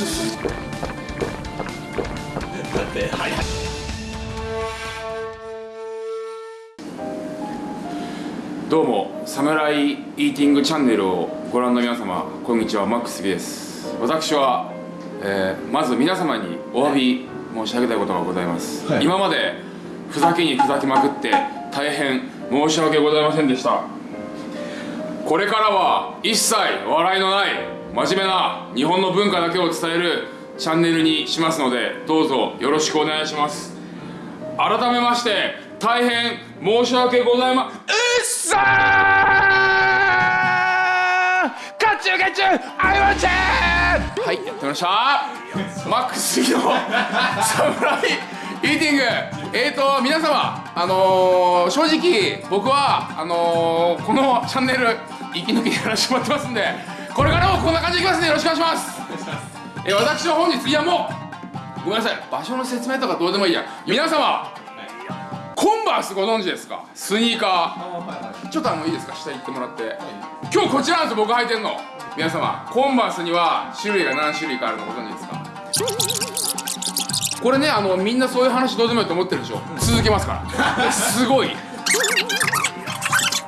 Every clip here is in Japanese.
だってはい。はいどうもサムライイーティングチャンネルをご覧の皆様こんにちは。マックスギです。私は、えーまず皆様にお詫び申し上げたいことがございます、はい。今までふざけにふざけまくって大変申し訳ございませんでした。これからは一切笑いのない真面目な日本の文化だけを伝えるチャンネルにしますのでどうぞよろしくお願いします。改めまして大変申し訳ございまうっさー!カチュカチュアイワンチェーはいやってました。マックスギの サムライイーティング。えーと皆様あのー、正直僕はあのー、このチャンネル息抜きやらせてもらってますんでこれからもこんな感じでいきますんでよろしくお願いします。えー私は本日いやもうごめんなさい。場所の説明とかどうでもいいや。皆様コンバースご存知ですか？スニーカー。ちょっとあのいいですか？下行ってもらって。今日こちらなんですよ僕履いてんの。皆様コンバースには種類が何種類かあるのご存知ですか？これねあのみんなそういう話どうでもいいと思ってるでしょ。続けますから。すごい。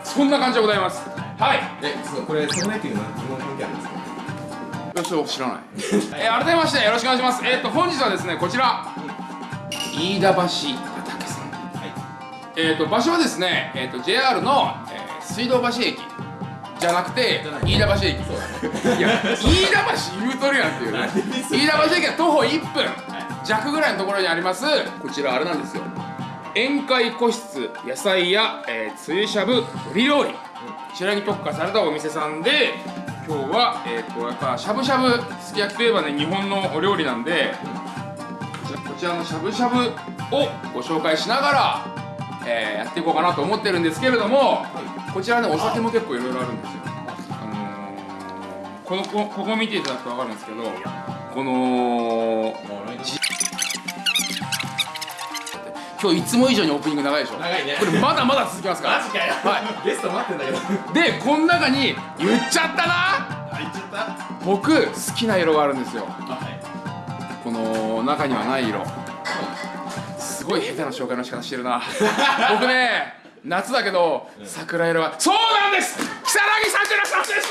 そんな感じでございますはい。えそうこれサムライティングの疑問関係あるんですか？よしよ知らない。えー改めましてよろしくお願いします。えーっと本日はですねこちら。飯田橋畑さん。はい。えー、と場所はですね、えー、と JR の、えー水道橋駅。じゃなくて飯田橋駅。そうだね。いや飯田橋言うとるやんっていうね。飯田橋駅は徒歩1分。弱ぐらいのところにあります。こちらあれなんですよ。宴会個室野菜や、えー、つゆしゃぶ鶏料理こちらに特化されたお店さんで今日は、えー、とやっぱしゃぶしゃぶすき焼きといえばね日本のお料理なんでこちらのしゃぶしゃぶをご紹介しながら、えーやっていこうかなと思ってるんですけれども、こちらねお酒も結構いろいろあるんですよ。あのーこのこここ見ていただくと分かるんですけどこの今日いつも以上にオープニング長いでしょ？長いね。これまだまだ続きますから。マジかよ。はゲスト待ってんだけど。いでこの中に言っちゃったな？あ行っちゃった？僕好きな色があるんですよ。あはい。この中にはない色。すごい下手な紹介の仕方してるな。僕ね夏だけど桜色はそうなんです！如月桜さんです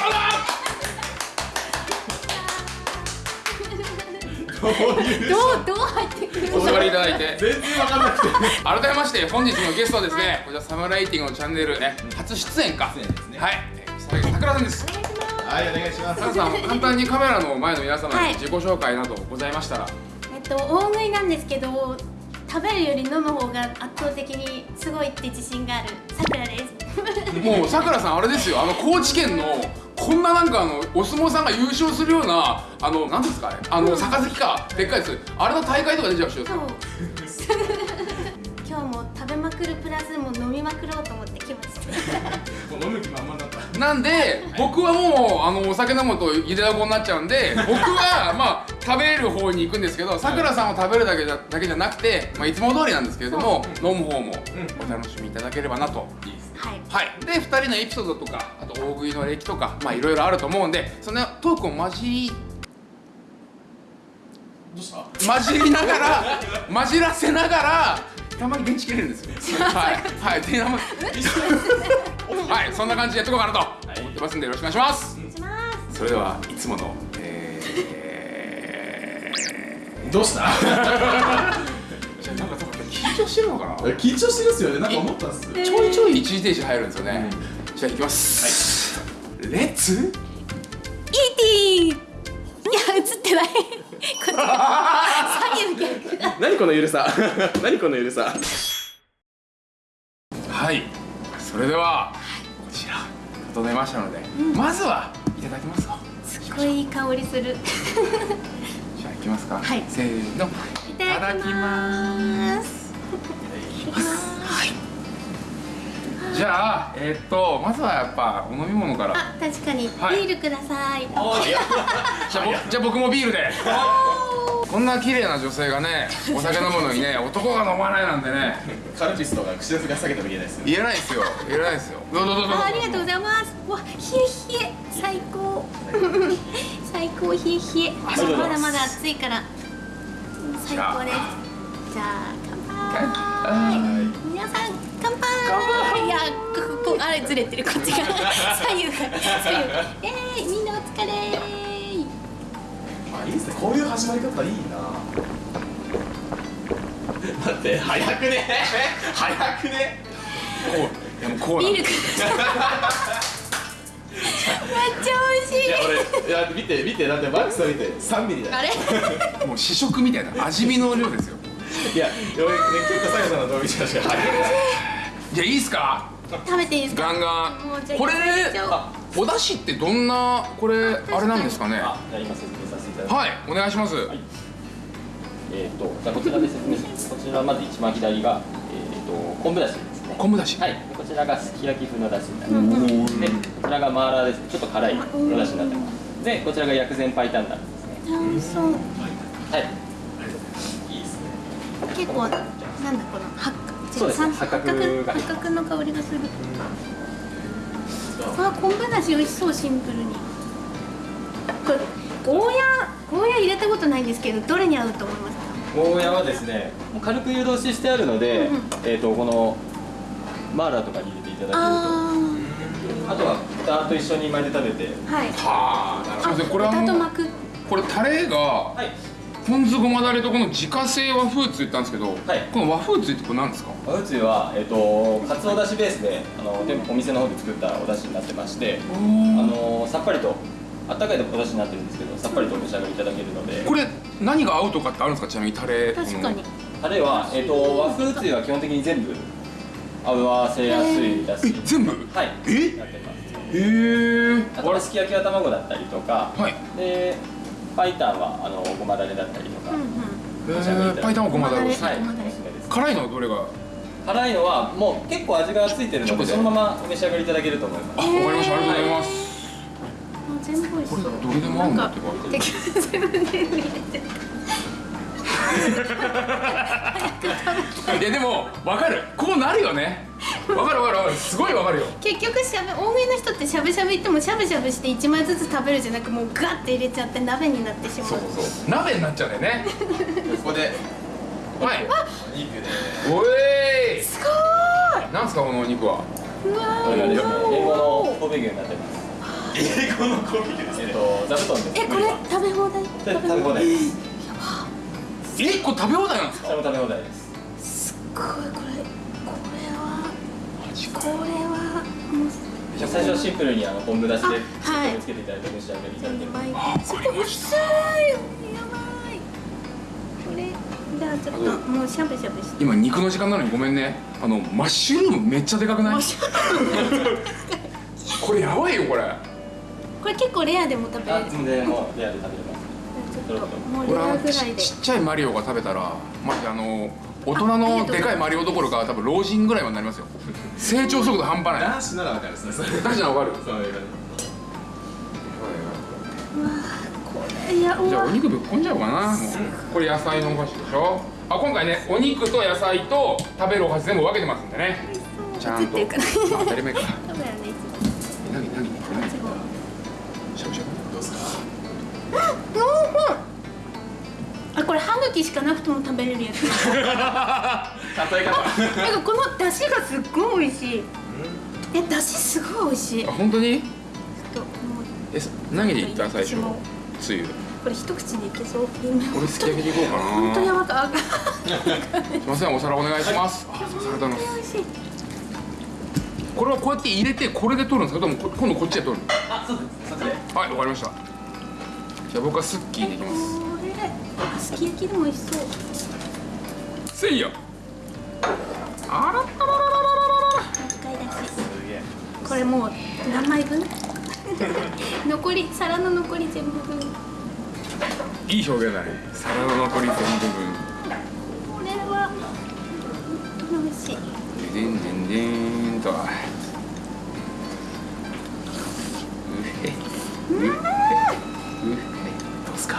どうぞどう入ってくるお座りいただいて。全然わかんなくて。改めまして本日のゲストはですねこちらサムライティングのチャンネルね初出演か。出演ですね。はい。えー如月桜さんです。はいお願いします。桜さん簡単にカメラの前の皆様はい。に自己紹介などございましたら。えっと大食いなんですけど食べるより飲む方が圧倒的にすごいって自信があるさくらです。もうさくらさんあれですよあの高知県のこんななんかあのお相撲さんが優勝するようなあのなんですかあれあの杯かでっかいやつ。あれの大会とか出ちゃう。人で 今日も食べまくるプラスもう飲みまくろうと思って来ましたもう飲む気満々だった。なんで僕はもうあのお酒飲むとゆでだこになっちゃうんで僕はまあ食べる方に行くんですけどさくらさんを食べるだけじゃだけじゃなくて、まあ、いつも通りなんですけれども飲む方もお楽しみいただければなと。いいですはい。はい、で2人のエピソードとかあと大食いの歴とかまあいろいろあると思うんでそのトークを混じりどうした？混じりながら混じらせながらたまに電池切れるんですよはい。はい。で はい。そんな感じでやっていこうかなと。思ってますんでよろしくお願いします。します。それではいつものえー、どうした？なんか多分緊張してるのかな？緊張してるっすよね。なんか思ったんす。ちょいちょい一時停止入るんですよね、じゃあいきます、レッツ？イーティーいや映ってない何このゆるさ。何このゆるさ。はい。それではこちら整えましたので、まずはいただきます。かすっごいいい香りする。じゃあいきますか。はい。せーの。いただきます。はいじゃあえーっとまずはやっぱお飲み物から。あ確かに。ビはい。ールください、じゃあ僕じゃあ僕もビールで。こんな綺麗な女性がねお酒飲むのにね男が飲まないなんてね。カルピスとか口が下げても言えないですよ。言えないですよ。言えないですよ。どうぞどうぞありがとうございます。わ冷え冷え。最高。最高冷え冷え。まだまだ暑いから。最高です。じゃあ。乾杯皆さん乾杯！いやここあれずれてるこっちが。左右が。左右えーイみんなお疲れ。ーあいいですね。こういう始まり方いいな。待って早くね。早くね。こういやもうこうビールくめっちゃ美味しいいや俺いや見て見てだってマックスさん見て3ミリだよあれもう試食みたいな味見の量ですよいや結構さやさんの動画見てたし早くじゃあいいっすか？食べていいですか？ガンガンこれお出汁ってどんなこれあれなんですかね？あ、じゃあ今説明させていただきます。はいお願いしますえっ、と、じゃあこちらで説明します。こちらまず一番左が、えっ、と、昆布だしですね。昆布だしはい。でこちらがすき焼き風のだしになります。で、こちらがマーラーですね。ちょっと辛いおだしになってます。で、こちらが薬膳パイタンになるんですね。そうはい。結構なんだこの八角ね。八八角が八角の香りがする。あ昆布だし美味しそうシンプルに。これゴーヤゴーヤ入れたことないんですけどどれに合うと思いますか？ゴーヤはですね、もう軽く湯通ししてあるので、うんうん。えっ、と、このマーラーとかに入れていただけると。ああとは豚と一緒に巻いて食べて。あはい。はあなるほど。これあの豚と巻く。これタレがはい。ポン酢ごまだれとこの自家製和風つ言ったんですけど、はい。この和風つってこれ何ですか？和風は、えっと、かつおだしベースであの店舗お店の方で作ったお出汁になってましてあのさっぱりとあったかいお出汁になってるんですけどさっぱりとお召し上がりいただけるので。これ何が合うとかってあるんですか？ちなみにタレ確かに。タレは、えっと、和風つゆは基本的に全部合わせやすいだしえ全部？はい。え？なってます。へえあとはすき焼きは卵だったりとか。はい。でパイタンはあのごまだれだったりとか、うんうん。えー、パイタンはごまだれ。ですはい辛い。のはどれが辛いのはもう結構味がついてるの直ででそのままお召し上がりいただけると思います。あわかりました。ありがとうございます。あ全部美味しこれどれでも合うんだって入れていやでも分かる。こうなるよね。分かる分かる分かる。すごい分かるよ。結局しゃべ大食いの人ってしゃぶしゃぶ行ってもしゃぶしゃぶして1枚ずつ食べるじゃなくもうガッて入れちゃって鍋になってしまう。そうそう。鍋になっちゃうんだよね。ここで。はい。お肉で。おえすごい。なんすかこのお肉は。うわこれがですねー。英語の神戸牛になってます英語ですえっねと座布団ですえこれ食べ放題？で食べ放題ですえこれ食べ放題なんですか？食べ放題です。すっごいこれこれはこれはもう。じゃあ最初はシンプルにあの昆布だしであはい。つけていただいてお召し上がりいただける2倍あわかりました薄い。やばい。これじゃあちょっともうしゃぶしゃぶして。今肉の時間なのにごめんね。あのマッシュルームめっちゃでかくない？これやばいよこれ。これ結構レアでも食べれあるもうレアで食べれますちょっともうレこれあのアぐらいで。ちちっちゃいマリオが食べたらマジあの大人のでかいマリオどころか多分老人ぐらいになりますよ。成長速度半端ない。男子ならわかる。ですねそれ大事なの分かるじゃあお肉ぶっこんじゃおうかな。もうこれ野菜のお箸でしょ。あ今回ねお肉と野菜と食べるお箸全部分けてますんでね。ちゃんと。あ当たり前か。カメラねえ何何あこれ歯茎しかなくても食べれるやつ。例え方。なんかこの出汁がすっごい美味しい。え出汁すごい美味しい。あ本当に？えさ何でいった最初？つゆ。これ一口でいけそう。今俺すき焼きでいこうかな。本当にやばかあすいませんお皿お願いします、あすい。ありがとうございます美味しい。これはこうやって入れてこれで取るんですか？でもこ今度こっちで取る。あそうです。そっちで。はいわかりましたじゃあ僕はスッキーでいきます。すき焼きでも美味しそうせいや。あらたららららららら。これもう何枚分？残り皿の残り全部分。いい表現だね。皿の残り全部分。これは。美味しい。でんでんでんと。うへうへうへ。どうすか？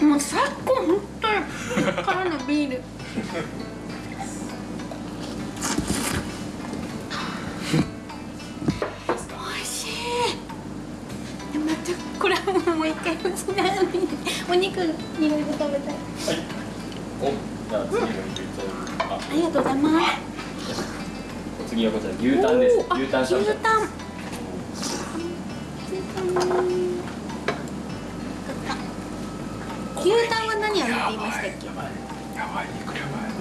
うん。もう最高本当に。からのビール。美味しい。でまたこれはもう一回うちなのにお肉いろいろ食べたい。おじゃあ次の牛タンあありがとうございます。次はこちら牛タンです。牛タンしゃぶしゃぶ牛タン牛タンは何あるって言いましたっけ？やばい肉やばい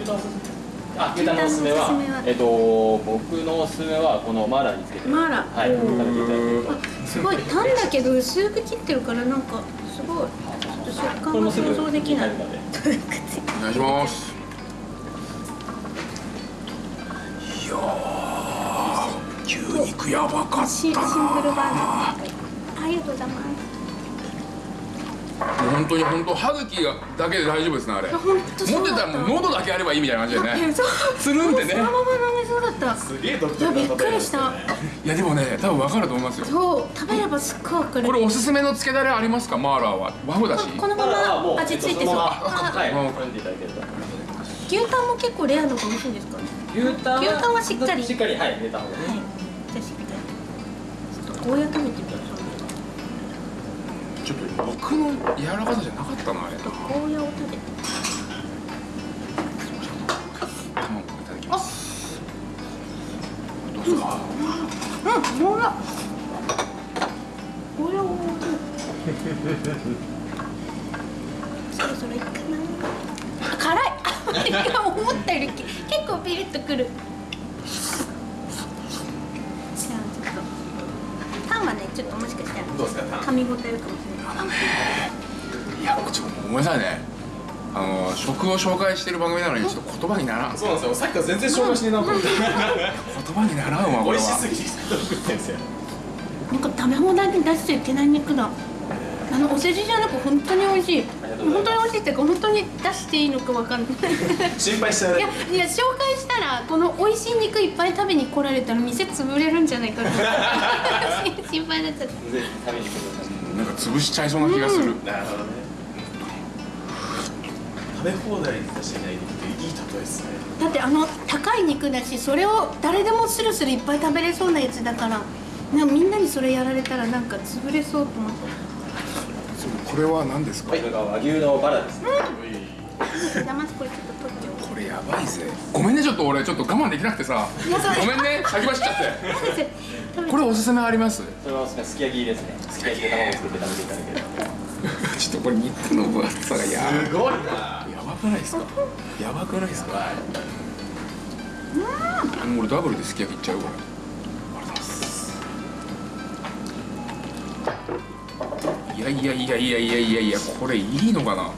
あ牛タンのおすすめは？えっと僕のおすすめはこのマーラーにつけてマーラー。はい食べていただけるとあすごいタンだけど薄く切ってるからなんかすごいちょっと食感が想像できない。お願いします。いやー牛肉やばかったシンシンプルバージョン。ありがとうございます本当に本当歯茎がだけで大丈夫ですねあれ。持ってたらもう喉だけあればいいみたいな感じでね。つるんってね。そのまま飲めそうだった。すげえ独いやびっくりした。いやでもね多分分かると思いますよ。そう食べればすっごいわかる。これおすすめのつけだれありますか？マーラーは。和風だし。このまマーラーはもうま味付いてそう。はい牛タンも結構レア度が美味しいんですか？ね牛タン牛タンはしっかり。しっかりはい入れた方がいい。はい。じゃあしっかり。ちょっとゴーヤ食べてみようちょっと肉の柔らかさじゃなかったなあれ。ゴーヤを食べて卵いただきます。どうですかうんゴーヤゴーヤをそろそろいいかな。あ辛い。思ったより結構ピリッとくるじゃあちょっとタンはねちょっともしかしたらどうですか噛み応えあるかもしれない。いやちょっとごめんなさいね。あの食を紹介してる番組なのにちょっと言葉にならん。そうなんですよ。さっきから全然紹介してなと思って。言葉にならんわこれは。美味しすぎてなんか食べ放題に出しちゃいけない肉だ。あのお世辞じゃなく本当に美味しい本当に美味しいっていうか本当に出していいのかわかんない。心配しちゃういやいや紹介したらこの美味しい肉いっぱい食べに来られたら店潰れるんじゃないかな。心配になっちゃった。ぜひ食べに来てくださいなんか潰しちゃいそうな気がする、なるほどね。食べ放題に出してないっていい例えですね。だってあの高い肉だしそれを誰でもスルスルいっぱい食べれそうなやつだから。なんかみんなにそれやられたらなんか潰れそうと思ってこれは何ですか、これが和牛のバラですね。じゃあまずこれちょっと取っておこれやばいぜ。ごめんねちょっと俺ちょっと我慢できなくてさ。ごめんね先走っちゃって。く これおすすめあります？それはおすすめすき焼きですね。すき焼きで卵を作って食べていただけると ちょっとこれ肉の分厚さがやすごいな。やばくないですか？やばくないですか？も う俺ダブルですき焼きいっちゃうこれやいやいやいやいやいやいやこれいいのかな？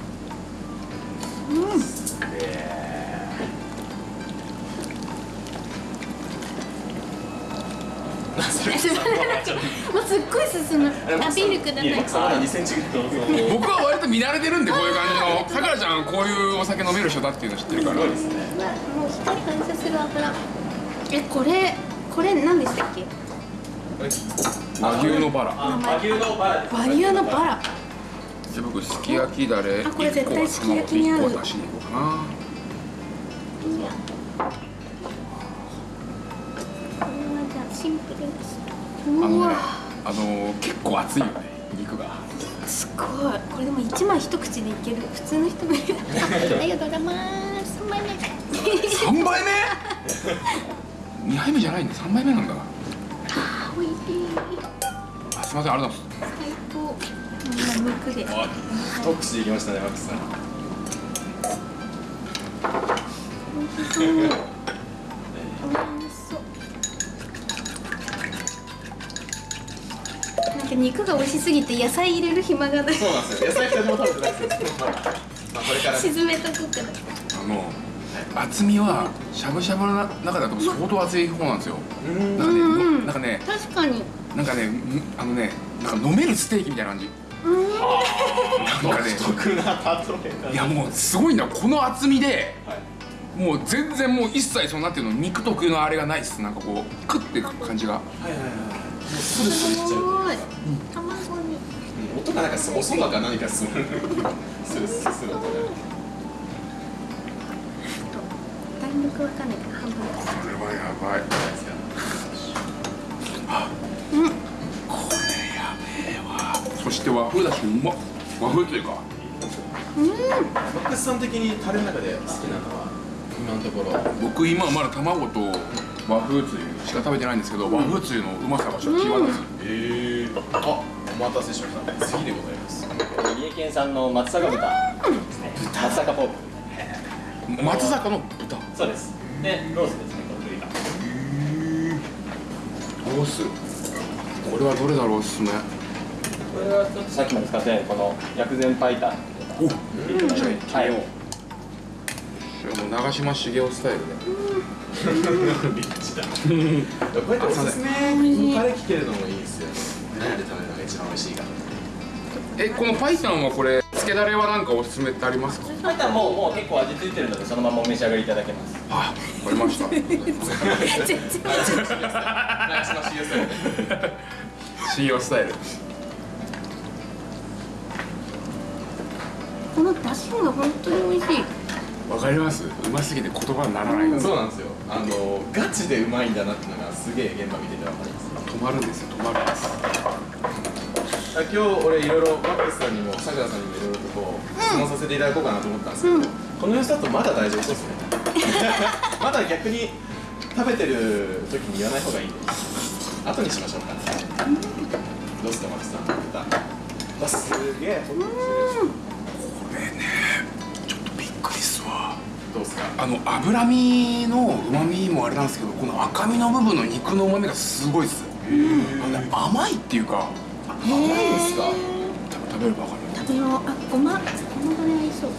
もうすっごい進む あビールください奥さんまだ2センチぐらい僕は割と見慣れてるんでこういう感じの。さくらちゃんこういうお酒飲める人だっていうの知ってるから。うわもう光反射する油。えこれこれ何でしたっけ？和牛のバラ。あ和牛のバラ和牛のバラ。じゃあ僕すき焼きだれあこれ1個は絶対すき焼きに合う卵と1個は出しに行こうかな。いや。これはじゃあシンプルですあのねうわ。あの結構熱いよね肉が。すごい。これでも一枚一口でいける。普通の人もいる。あありがとうございます。3枚目。3杯目？2杯目じゃないんだ。3杯目なんだあ美味しいあすいませんありがとうございます。最高。今むくでおい一口でいきましたねマックスさん。美味しそう美味しそう。なんか肉が美味しすぎて野菜入れる暇がない。そうなんですよ。野菜2人とも食べてないですよ。まあこれからね。沈めとこうかな。あの厚みはしゃぶしゃぶの中だと相当厚い方なんですよ。うん。なんかね、うんうんなんかね確かに。なんかねんあのねなんか飲めるステーキみたいな感じ。うん。なんかね独特な例えいやもうすごいんだこの厚みではい。もう全然もう一切そのなんていうの肉特有のあれがないっす。なんかこうクッていく感じが。はいはいはい。もうスルスルいっちゃうすごい。卵に。音が今なんかおそばか何かするするするとか弾力わかんないから半分かこれはやばいうんこれやべえわ。そして和風だしうまっ和風というか。マックスさん的にタレの中で好きなのは今のところ。僕今まだ卵と和風つゆしか食べてないんですけど、和風つゆのうまさがちょっと際立つ、ええあお待たせしました。次でございます。三重県産の松阪豚ですね。松阪ポーク。松坂の豚？そうです。でロースですねこの部位が。ロース？これはどれだろうおすすめ。これはちょっとさっきも使ったようにこの薬膳白湯おじゃはいはい。もう長嶋茂雄スタイルでリッチだこうやっておすすめのタレ聞けるのもいいですよ何で食べるのが一番美味しいかえこのパイタンはこれつけだれはなんかおすすめってありますか？白湯もうもう結構味付いてるのでそのままお召し上がりいただけます。あわかりました。全然長嶋茂雄さん茂雄スタイルこの出汁が本当に美味しい。わかります。うますぎて言葉にならない。ですそうなんですよ。あのガチでうまいんだなっていうのがすげえ現場見ててわかります。止まるんですよ止まるんです。あ今日俺いろいろマックスさんにもさくらさんにもいろいろとこう質問させていただこうかなと思ったんですけど、この様子だとまだ大丈夫そうですね。まだ逆に食べてる時に言わない方がいい。んで後にしましょうか。どうですかマックスさん。豚わすげえ。これね。ちょっとびっくりっすわ。どうですか？あの脂身のうまみもあれなんですけどこの赤身の部分の肉のうまみがすごいっす。あのね甘いっていうか甘いですか食べればわかる。食べようあごまごまだれ合いそう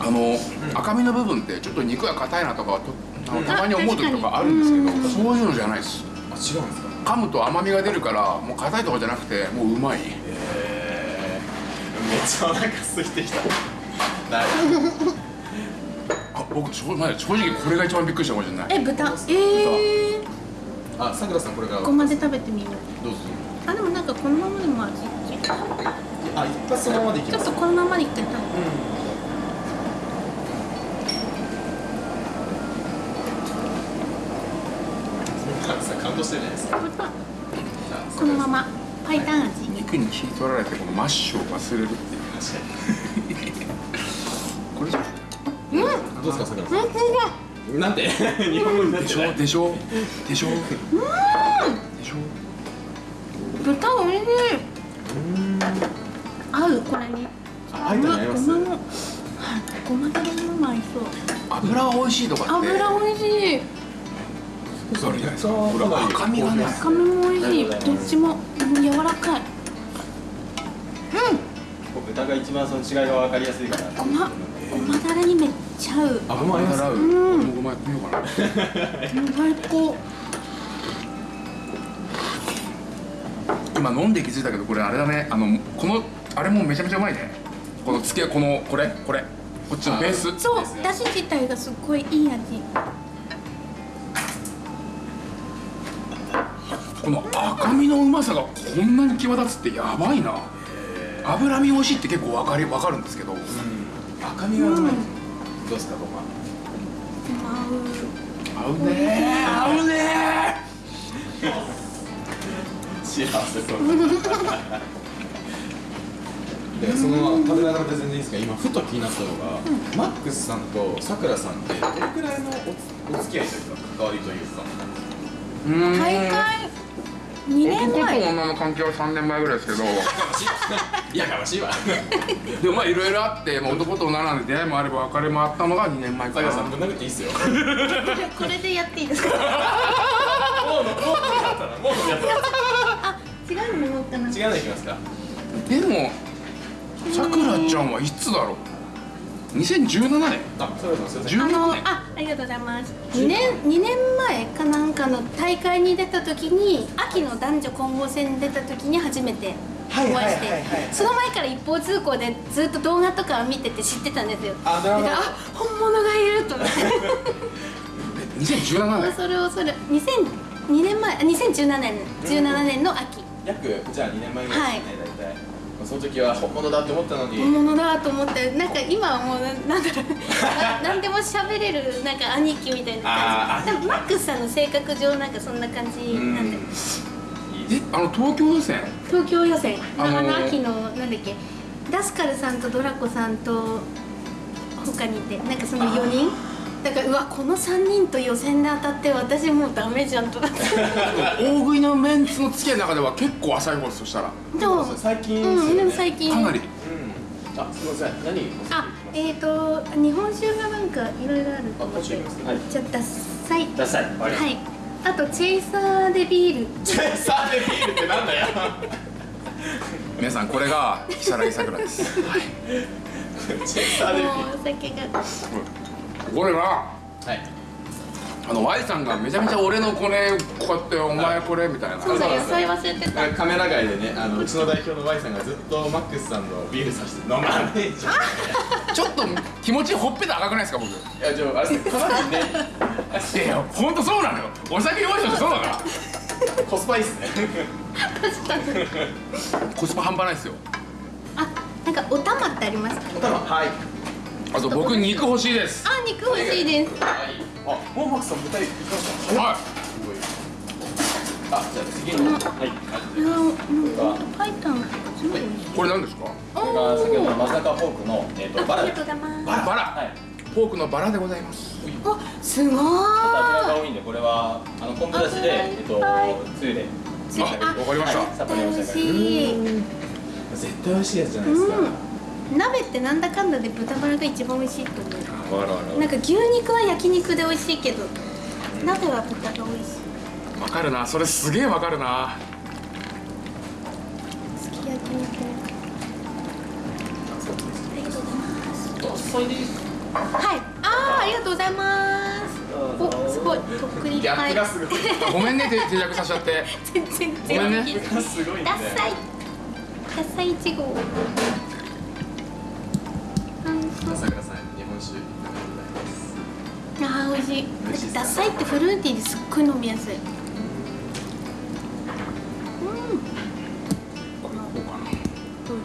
あの、赤身の部分ってちょっと肉が硬いなとかとあのたまに思う時とかある。んですけど、そういうのじゃないですあ違うんですか噛むと甘みが出る。からもう硬いとかじゃなくてもううまいえ、めっちゃお腹空いてきただいあ僕正直正直これが一番びっくりしたかもしれないえ豚えー、あさくらさんこれからごまで食べてみようどうぞあでもなんかこのままでも味ちょあ一発そのままでいきますっとこのままで一回食べてさ感動してるじゃないですか豚さあこのままパイタン味肉に火取られてこのマッシュを忘れるって。いう確かこれじゃにどうですかさくらさん。なんで？日本語になっでてない。しょでしょ？でしょ？でしょ？豚に。あ合うと合いますごまのはいごまだれも合いそう。油が美味しいとかって。油美味しい。それじゃないですか赤身がね。赤身も美味しい。どっちもうん柔らかい。豚が一番その違いが分かりやすいかなごまごまだれにめっちゃ合う。あごま合います洗ううん。ごまやってみようかな。最高。今飲んで気づいたけどこれあれだね。あのこのあれもめちゃめちゃうまいね。このつけこのこれこれ。こっちのベース。そうだし自体がすっごいいい味。この赤身のうまさがこんなに際立つってやばいな。脂身美味しいって結構わかりわかるんですけど。赤身がうまい。どうですかごま合う合うね。ー合うね。幸せそう でその食べながらで全然いいですか今ふと気になったのが、マックスさんとさくらさんってどれくらいのおお付き合いというか関わりというか。大会2年男と前女の関係は3年前ぐらいですけど。い やかましいわ。でもまあいろいろあって、まあ、男と女なんで出会いもあれば別れもあったのが2年前かな。さくらさんぶん殴っていいっすよ。これでやっていいですか？もうもうやったらもうやったらあ違うのものかな違うのいきますかでもさくらちゃんはいつだろう？2017年あさくらさん。すいませんあ16年。のあありがとうございます。2年。二年前かなんかの大会に出た時に秋の男女混合戦に出た時に初めてお会いその前から一方通行でずっと動画とかを見てて知ってたんですよ。あなるほどだからあ本物がいると思って。2017年。恐る恐る。2002年前あ2017年17年の秋。約じゃあ2年前ぐらいですね、大体その時は本物だって思ったのに。本物だと思ってなんか今はもうななんだろう。な何でも喋れるなんか兄貴みたいな感じ。でもマックスさんの性格上なんかそんな感じなんでえあの東京予選東京予選あのー。あの秋のなんだっけ。ダスカルさんとドラコさんと他にいてなんかその4人？だからうわこの3人と予選で当たって私もうダメじゃんとか。大食いのメンツの付き合いの中では結構浅い方ですそしたら。でも最近うんでも近最近。かなり。うん。あすみません。何？あえっ、ー、と日本酒がなんかいろいろあると思っじゃあダッサい。ダサい。はいはい。あとチェイサーでビール。チェサーでビールってなんだよ。皆さんこれが如月さくらです、はい、チェサーでビもールうお酒が これなはい。あの Y さんがめちゃめちゃ俺のこれこうやってお前これみたいな。そうだ野菜忘れてた。カメラ外でねあのうちの代表の Y さんがずっとマックスさんのビールさして飲まねえじゃんちょっと気持ちほっぺた赤くないですか僕。いいやじゃああれかなりねやいやほんとそうなのよ。お酒弱い人ってそうだからコスパいいっすね。コスパ。半端ないですよ。あなんかお玉ってありますかおたまはいあと僕肉欲しいです。あ肉欲しいです。あもうマックスさん豚肉いきましたはい。あじゃあ次の。はい。いやもうほんとパイタンとかすごい美味しいこれ何ですか？おこれが先ほどのさかフォークの、えー、とバラ。でありがとうございます。バラ。バラはい。フォークのバラでございます。あすごちょっと油が多いんでこれはあの昆布だしで、えっとはい。つゆで。わかりました。はい。さっぱりおし上がり。しい。絶対美味しいやつじゃないですか。うん鍋ってなんだかんだで豚バラが一番美味しいと思う。わかるわかるなんか牛肉は焼肉で美味しいけど鍋は豚が美味しい。わかるな。それすげえわかるな。すき焼き肉。ありがとうございます。はい。あーありがとうございます。おすごいとっくりギャップがすごい。あごめんね。手手弱させちゃって。全然ごめんね。全然すごいねダッサい。ダッサいいちご朝倉さん日本酒いかがでございます？あー美味しい。美味しいダッサいってフルーティーです。っごい飲みやすいうん。これこうかな。どうぞ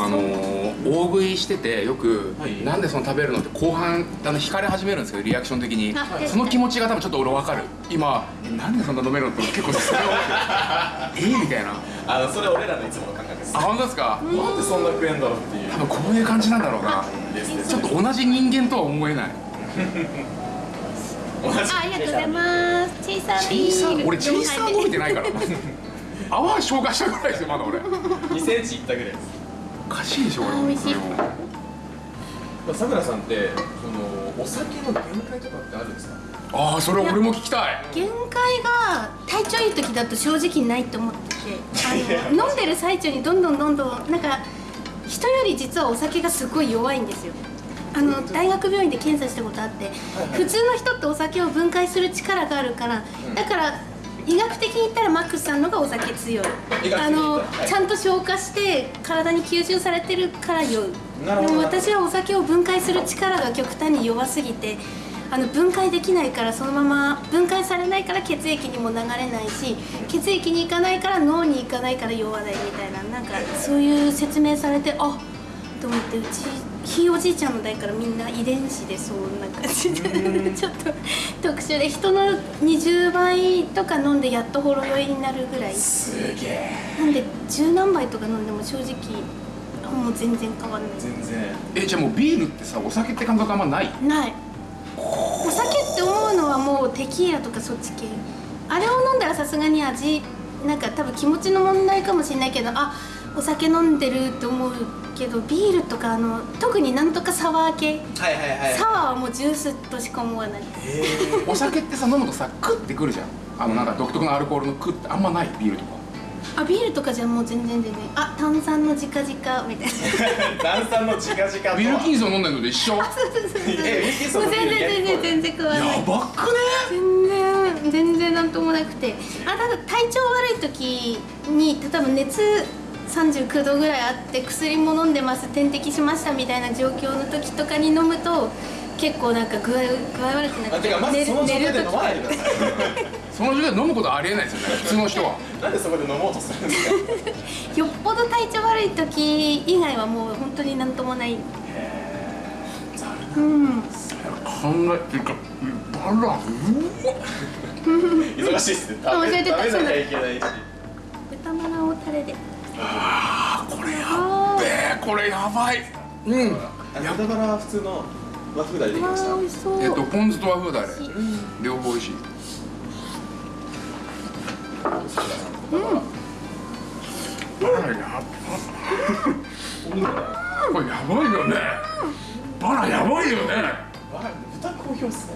分あのー大食いしててよく、はい。なんでその食べるのって後半あの惹かれ始めるんですけどリアクション的に。あその気持ちが多分ちょっと俺分かる。今えなんでそんな飲めるのって結構それをえーみたいな。あのそれ俺らのいつもの感覚です。あ本当ですか？なん。でそんな食えんだろうっていう。多分こういう感じなんだろうな。ちょっと同じ人間とは思えない。あありがとうございます。チェイサーチビー俺チェイサー伸びてないから。泡消化したぐらいですよまだ俺。2センチいったぐらいですおかしいでしょ俺あ美味しい。さくらさんってそのお酒の限界とかってあるんですか？ああそれ俺も聞きたい。限界が体調いい時だと正直ないと思っててあの飲んでる最中にどんどんどんどんなんか人より実はお酒がすごい弱いんですよ。あの大学病院で検査したことあって普通の人ってお酒を分解する力があるからだから医学的に言ったらマックスさんのがお酒強い。あのはいちゃんと消化して体に吸収されてるから酔うでも私はお酒を分解する力が極端に弱すぎてあの分解できないからそのまま分解されないから血液にも流れないし血液に行かないから脳に行かないから酔わないみたいななんかそういう説明されてあと思ってうちひいおじいちゃんの代からみんな遺伝子でそんな感じで。ちょっと特殊で人の20倍とか飲んでやっとほろ酔いになるぐらい。すげえ。なんで十何杯とか飲んでも正直あもう全然変わんない。全然。えじゃあもうビールってさお酒って感覚あんまない？ない。お酒って思うのはもうテキーラとかそっち系。あれを飲んだらさすがに味なんか多分気持ちの問題かもしれないけどあお酒飲んでるって思うけどビールとかあの特になんとかサワー系。はいはいはい。サワーはもうジュースとしか思わない。お酒ってさ飲むとさクッてくるじゃん。あのなんか独特のアルコールのクッてあんまないビールとか。あビールとかじゃもう全然全然。あ炭酸の直々みたいな。炭酸の直々とは。ウィルキンソン飲んでるのと一緒？やえウィルキンソン全然全然全然食わない。ばっくね？全然全然なんともなくて。あただ体調悪い時に例えば熱39度ぐらいあって薬も飲んでます。点滴しましたみたいな状況の時とかに飲むと結構なんか具合具合悪くなってあてかまずその状態で飲まないでくださいその状態で飲むことありえないですよね。普通の人は。なんでそこで飲もうとするんですか？よっぽど体調悪い時以外はもう本当になんともない。うん。考えていうかバラうわ 忙しいっすね。あ忘れてた。食べなきゃいけないし。豚バラをタレであーこれやあべえこれやばい。うん。あ豚バラは普通の和風だれできました。えっとポン酢と和風だれ両方美味しい。バラやばこれやばいよね。バラやばいよね。わ豚好評っすね。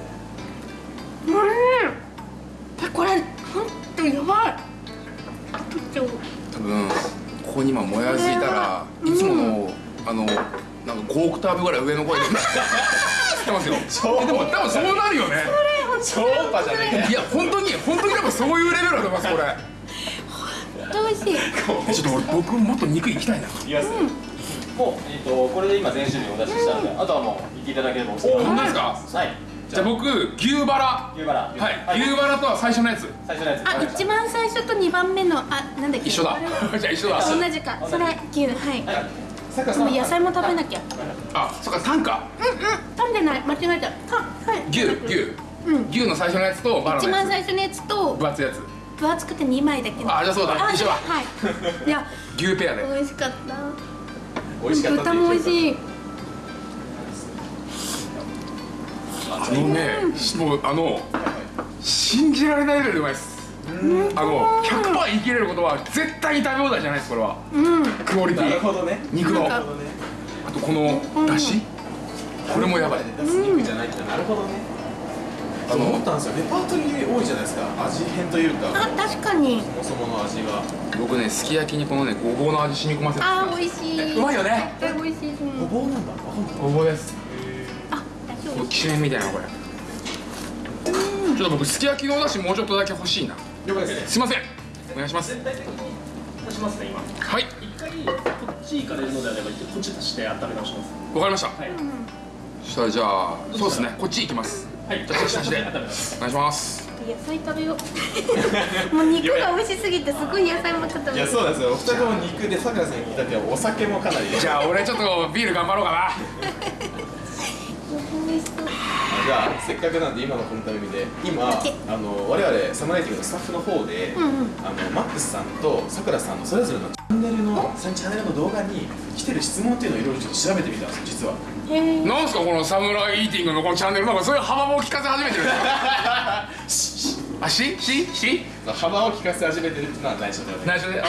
えこれ本当やばい。多分ここに今もやついたらいつものあのなんか5オクターブぐらい上の声で 知ってますよ。えでも多分そうなるよね。超音波じゃねいや本当に本当に多分そういうレベルだと思いますこれ。と美味しい。えちょっと俺僕もっと肉いきたいな。いきます、もう、えっとこれで今全種類お出ししたんで、あとはもう行っていただければお好きな本当ですか？はいじゃあ僕牛バラ。牛バラ。はい。牛バラとは最初のやつ。最初のやつ。あ一番最初と二番目のあなんだっけ？一緒だ。じゃあ一緒だ。同じか。それ牛。はい。でも野菜も食べなきゃ。あそっか3か。うんうん。噛んでない。間違えた。たはい。牛牛。うん。牛の最初のやつとバラ一のや番最初のやつとつ分厚いやつ。分厚くて二枚だけどあじゃあそうだ。一緒だ。はい。いや。牛ペアで。美味しかった。美味しかった豚も美味しいあのねもうあの信じられないレベルでうまいです。あの100%言い切れることは絶対に食べ放題じゃないですこれは。うん。クオリテなるィほどね。肉の。あなるほどね。とこのだし。これもやばい。出す肉じゃないってなる。ほどね。あの思ったんですよ。レパートリー多いじゃないですか。味変というか。あ確かに。そもそもの味が。僕ねすき焼きにこのねごぼうの味染み込ませてあー美味しい。うまいよね。絶対美味しいう。んごぼうなんだ。ごぼうですこれきしめんみたいなこれ。ちょっと僕すき焼きのお出汁もうちょっとだけ欲しいな。了解です。ねすいません。お願いします。足しますね今。はい。一回こっち行かれるのであればこっち足して温め直します。わかりました。はい。そしたらじゃあそうですね。こっち行きます。はい。じゃあ差しで温めますお願いします。野菜食べよう。もう肉が美味しすぎてすごい野菜もちょっと。いやそうなんですよ。お二人とも肉でさくらさんに聞いたってお酒もかなり。じゃあ俺ちょっとビール頑張ろうかなじゃあせっかくなんで今のこのタイミングで今あの我々サムライティングのスタッフの方で、うんうん。あのマックスさんとさくらさんのそれぞれのチャンネルのチャンネルの動画に来てる質問っていうのをいろいろちょっと調べてみたんですよ実は。なんすかこのサムライイーティングのこのチャンネルなんかそういう幅も聞かせ始めてるんですかあししし幅を利かせ始めてるっていうのは内緒ではない内緒であ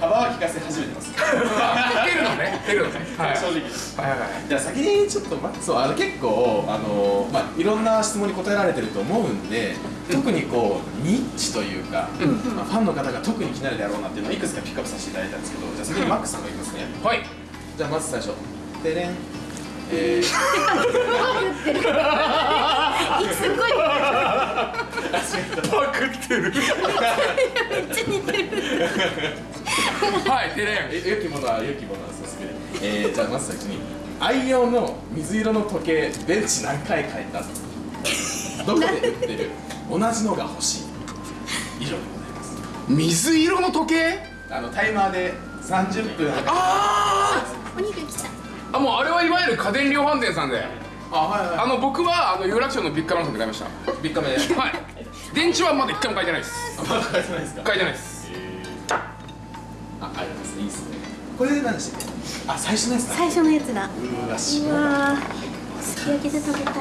幅は聞かせ始めてますあ出るのね出るのねはい正直はいはいはいじゃあ先にちょっとまそうあの結構あのまあいろんな質問に答えられてると思うんで特にこうニッチというか、まあ、ファンの方が特に気になるであろうなっていうのをいくつかピックアップさせていただいたんですけどじゃあ先にマックスさんがいきますね。はい。じゃあまず最初。でれんえー、すごいパクってる。めっちゃ似てる。はいテレン。え良きものは良きものはそうですねえー、じゃあまず最初に愛用の水色の時計電池何回変えた？どこで売ってる？同じのが欲しい。以上でございます。水色の時計？あのタイマーで30分。あお肉来た。ーあもうあれはいわゆる家電量販店さんで。あはいはい。あの僕はあの有楽町のビッグカメラさんで買いました。ビッカメではい。電池はまだ一回も書いてないです。まだ変えてないですか？書いてないです。あ、ありますいいですね。これで何でしたっけ？あ、最初のやつだ。最初のやつだ。うわ、しうもわー。すき焼きで食べたいな。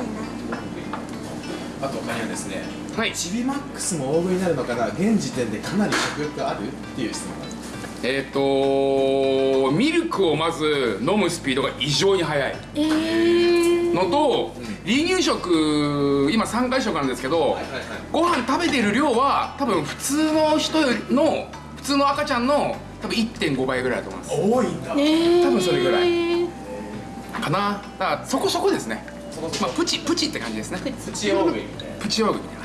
あと他にはですねはい。チビマックスも大食いになるのかな？現時点でかなり食欲ある？っていう質問があるえっ、ー、とミルクをまず飲むスピードが異常に速い。えー、のと離乳食今3回食なんですけど、はいはいご飯食べてる量は多分普通の人の普通の赤ちゃんの多分1.5倍ぐらいだと思います。多いんだ。えー、多分それぐらい。かな。だからそこそこですね。そこそこ。まあプチプチって感じですね。ププチ大食いみたいな。プチヨーグみたいな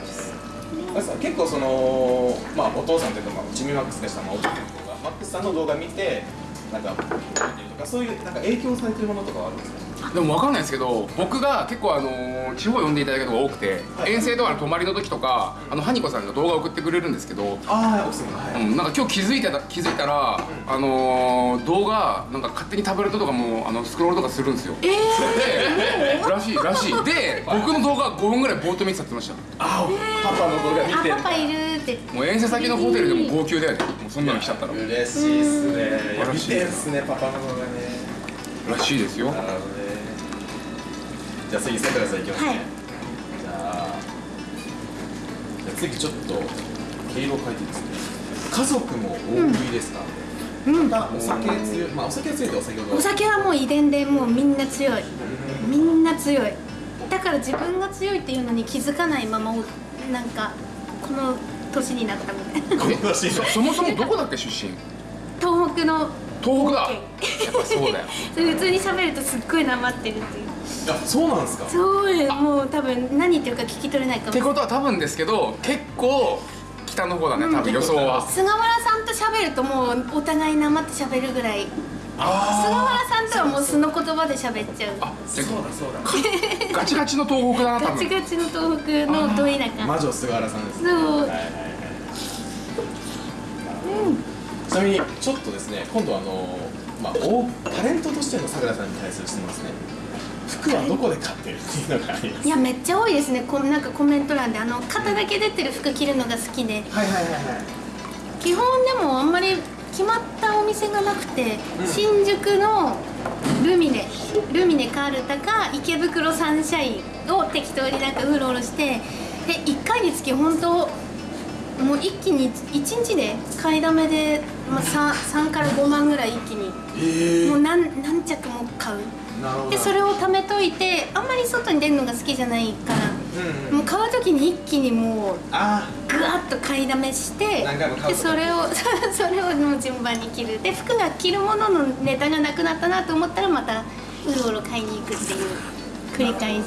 結構そのまあお父さんというかまあジミーマックスでしたまあお父さんとかマックスさんの動画見てなんか見てるとかそういうなんか影響されてるものとかはあるんですか？でも分かんないですけど僕が結構あのー地方呼んでいただくことが多くて、遠征とかの泊まりの時とかあのハニコさんが動画送ってくれるんですけど、ああ奥様がはいうん、なんか今日気づいてた気づいたら、あのー動画なんか勝手にタブレットとかもあのスクロールとかするんですよ。えでらしいらしい。で僕の動画5分ぐらいぼーっと見てたって言ってましあパパの動画見ー、て。あパパいるって。たもう遠征先のホテルでも号泣だよねもうそんなの来ちゃったら嬉しいっすね。見嬉しいてんすねパパの動画ね。らしいですよ。なるほどねじゃあ次さくらさんいきますね、はい。じゃあじゃあ次ちょっと毛色を変えていいですね。家族も大食いですか、うん。まあお酒強いまあお酒は強いってお酒お酒はもう遺伝でもうみんな強い。みんな強い。だから自分が強いっていうのに気づかないままおなんかこの年になったみたいな。この年そ そもそもどこだっけ出身？東北の東北だ。オやッっぱそうだよ。普通に喋るとすっごいなまってるっていうあそうなんですか。そうよもう多分何言ってるか聞き取れないかも。ってことは多分ですけど結構北の方だね多分予想は。菅原さんと喋るともうお互いなまって喋るぐらい。菅あ原さんとはもう素の言葉で喋っちゃう。あそうだそうだ。ガチガチの東北だな多ガチ分ガチの東北のど田舎魔女菅原さんですね。そう。はいはいはいちなみにちょっとですね今度あのまあ大タレントとしてのさくらさんに対する質問ですね服はどこで買ってるっていうのがあります。いやめっちゃ多いですね。こなんかコメント欄であの肩だけ出てる服着るのが好きで。はいはいはい。はい基本でもあんまり決まったお店がなくて、新宿のルミネルミネカールタか池袋サンシャインを適当になんかうろうろしてで1回につき本当もう一気に1日で買いだめで、まあ、3, 3から5万ぐらい一気に。えもう何何着も買うでそれを貯めといてあんまり外に出るのが好きじゃないから、うんうん。もう買う時に一気にもうあぐわっと買いだめしてでそれを それをもう順番に着る。で服が着るもののネタがなくなったなと思ったらまたうろうろ買いに行くっていう繰り返し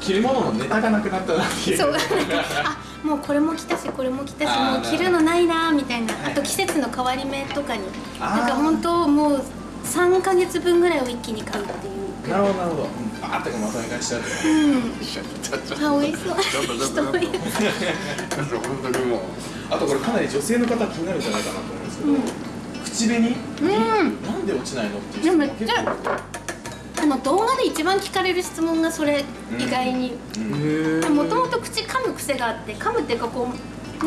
着るもののネタがなくなったなっていう。そう。あもうこれも着たしこれも着たしもう着るのないなみたいな。はい。あと季節の変わり目とかに。なんか本当もう3か月分ぐらいを一気に買うっていう。なるほどなるほど。バーってまとめ買いしちゃうとうん。あ美味しそう。ちょっとちょっとちょっと人いる本当にもう。あとこれかなり女性の方気になるんじゃないかなと思うんですけど、口紅？うん。なんで落ちないのっていうでも結構あの動画で一番聞かれる質問がそれ意外に。うん。もともと口噛む癖があって噛むっていうかこう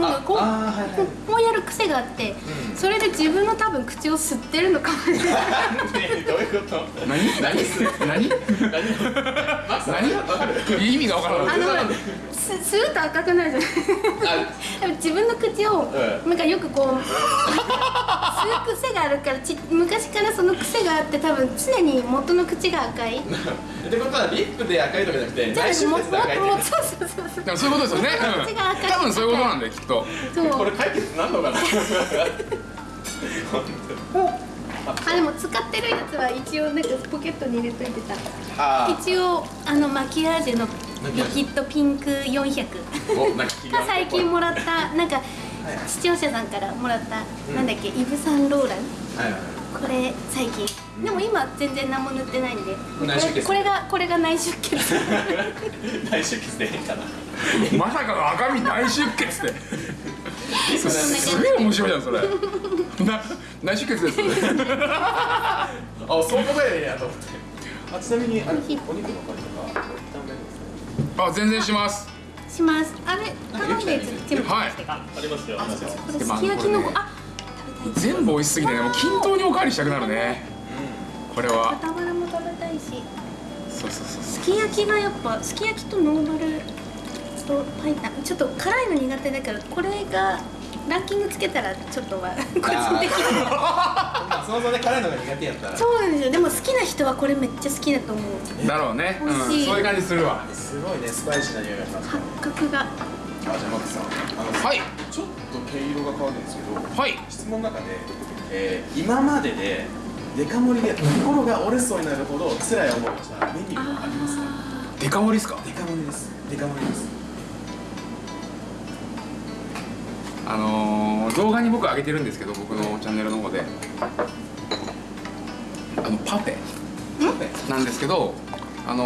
なんかこうはいはい。こうこうやる癖があって、うん。それで自分の多分口を吸ってるのかもしれない。ね どういうこと？何？何？何？何？意味が分からあないのす吸うと赤くなるじゃない。でも自分の口をうん。なんかよくこう吸う癖があるからち昔からその癖があって多分常に元の口が赤い ってことはリップで赤いとかじゃなくてじゃあ内出も血で赤いってももそうそうそうそう。でもそういうことですよね、多分そういうことなんだよきっと。そう。これ解決なんのかな。あでも使ってるやつは一応なんかポケットに入れといてた。あ一応あのマキアージュのリキッドピンク400おなんか気がが最近もらったなんか視聴者さんからもらった、なんだっけイヴ・サンローラン。はいはいこれ最近。でも今全然何も塗ってないんで。これこれがこれが内出血。内出血でいいかな。まさかの赤身内出血ってそすげえ面白いじゃんそれ。な内出血ですあそう答えやと思って。あちなみにあれお肉の感じとかあ全然します。します。あれ頼んで全部はい。ありますよありますよ。これすき焼きのあ全部美味しすぎてねもう均等におかわりしたくなるね。これは。豚バラも食べたいし。そうそうそうすき焼きがやっぱすき焼きとノーマルとパイ。タンちょっと辛いの苦手だからこれがランキングつけたらちょっとは個人的に まあそもそもね辛いのが苦手やったら。そうなんですよ。でも好きな人はこれめっちゃ好きだと思う。だろうね、うん、美味しい。そういう感じするわ。すごいねスパイシーな匂いがしますね。八角があじゃあマックさん。あのはい。ちょっと毛色が変わるんですけどはい。質問の中で、えー今まででデカ盛りで心が折れそうになるほど辛い思いをしたメニューはありますか？デカ盛りっすか？デカ盛りです。デカ盛りです。あのー、動画に僕上げてるんですけど僕のチャンネルの方で。あのパフェ。パフェなんですけどあの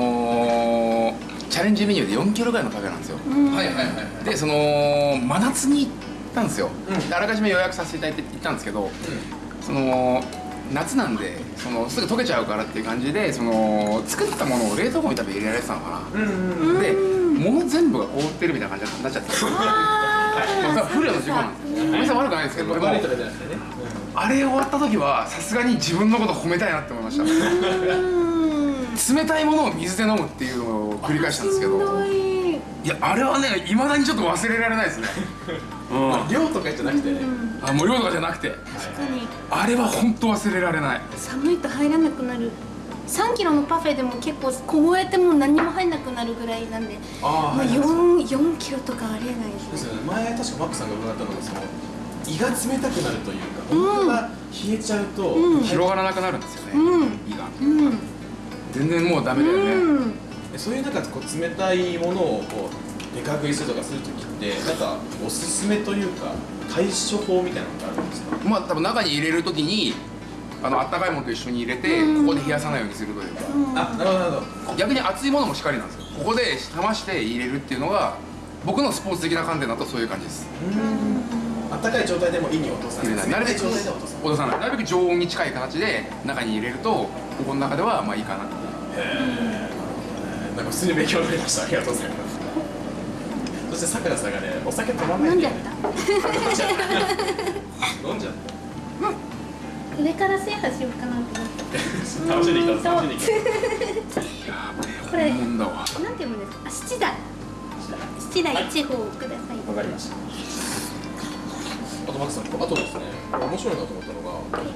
ーチャレンジメニューで4キロぐらいのカフェなんですよ。はいはいはいはい。でその真夏に行ったんですよ、であらかじめ予約させていただいて行ったんですけど、その夏なんでそのすぐ溶けちゃうからっていう感じでその作ったものを冷凍庫に多分入れられてたのかな、うんうんうん。で物全部が凍ってるみたいな感じになっちゃって。まあ多分不慮の事故なんですよ。お店悪くないですけど。でもあれ終わった時はさすがに自分のこと褒めたいなって思いました冷たいものを水で飲むっていうのを繰り返したんですけどい。いやあれはねいまだにちょっと忘れられないですね。うん。量とかじゃなくてね。あもう量とかじゃなくて。確かに。あれは本当忘れられない。寒いと入らなくなる。3キロのパフェでも結構凍えても何にも入んなくなるぐらいなんで。まああはいはい 4, 4キロとかありえない。ですねですよね。前確かマックさんが伺ったのがその胃が冷たくなるというか本当が冷えちゃうと、うん。広がらなくなるんですよね、うん。胃が。うん全然もうダメだよね、うそういうなんかこう冷たいものをこうデカ食いするとかするときってなんかおすすめというか対処法みたいなのってあるんですか？まあ多分中に入れるときにあの温かいものと一緒に入れて、うん。ここで冷やさないようにするというか、あなるほどなるほど。逆に熱いものもしっかりなんですよ。ここで冷まして入れるっていうのが僕のスポーツ的な観点だとそういう感じです。あったかい状態でも胃に落とさない。なるべく落とさない。なるべく常温に近い形で中に入れるとここの中ではまあいいかななんか普通に勉強になりました。ありがとうございます。そしてさくらさんがねお酒止まんない飲んじゃった？飲んじゃった飲んじゃった。上から制覇しようかなと思って。楽しんできた楽しん。できたこれなんて読むんですか？あ七台七台一号ください。わかりましたあとマックさんあとですね面白いなと思ったのが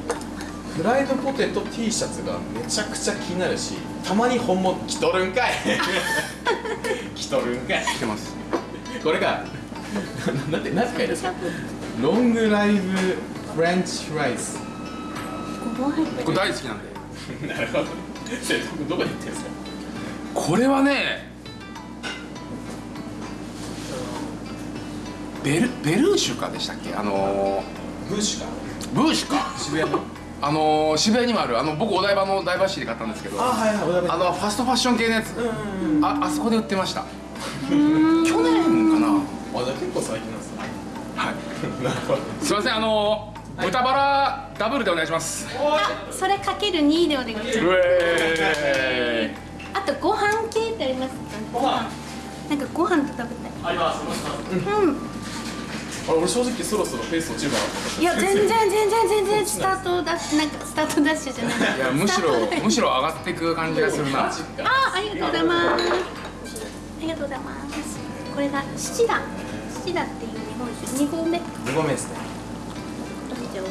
フライドポテト T シャツがめちゃくちゃ気になるしたまに本物着とるんかい。着とるんかい。来てます。これがななんて何て書いてですか？ロングライブフレンチフライズごぼう入ってこれ大好きなんで。なるほど。それどこで言ってるんですか？これはねベルベルーシュかでしたっけ？あのブーシュかーブーシュか。渋谷の。あのー渋谷にもある。あの僕お台場の台場市で買ったんですけど。ああはいはいおだめのファストファッション系のやつ。うんうんうんああそこで売ってました。去年かな。あじゃあ結構最近なんですね。はい。なるほど。すいませんあのー豚バラダブルでお願いします。あそれかける2でお願いします。うえあとご飯系ってありますか？ご飯。なんかご飯と食べたい。ありますうんあれ俺正直そろそろペース落ちるかなと思った。いや全然全然全然スタートダッシュなんかスタートダッシュじゃない。ーいやむしろむしろ上がっていく感じがするな。あありがとうございます。ありがとうございます。これが七段。七段っていう日本酒。2合目。2合目ですね。どうぞ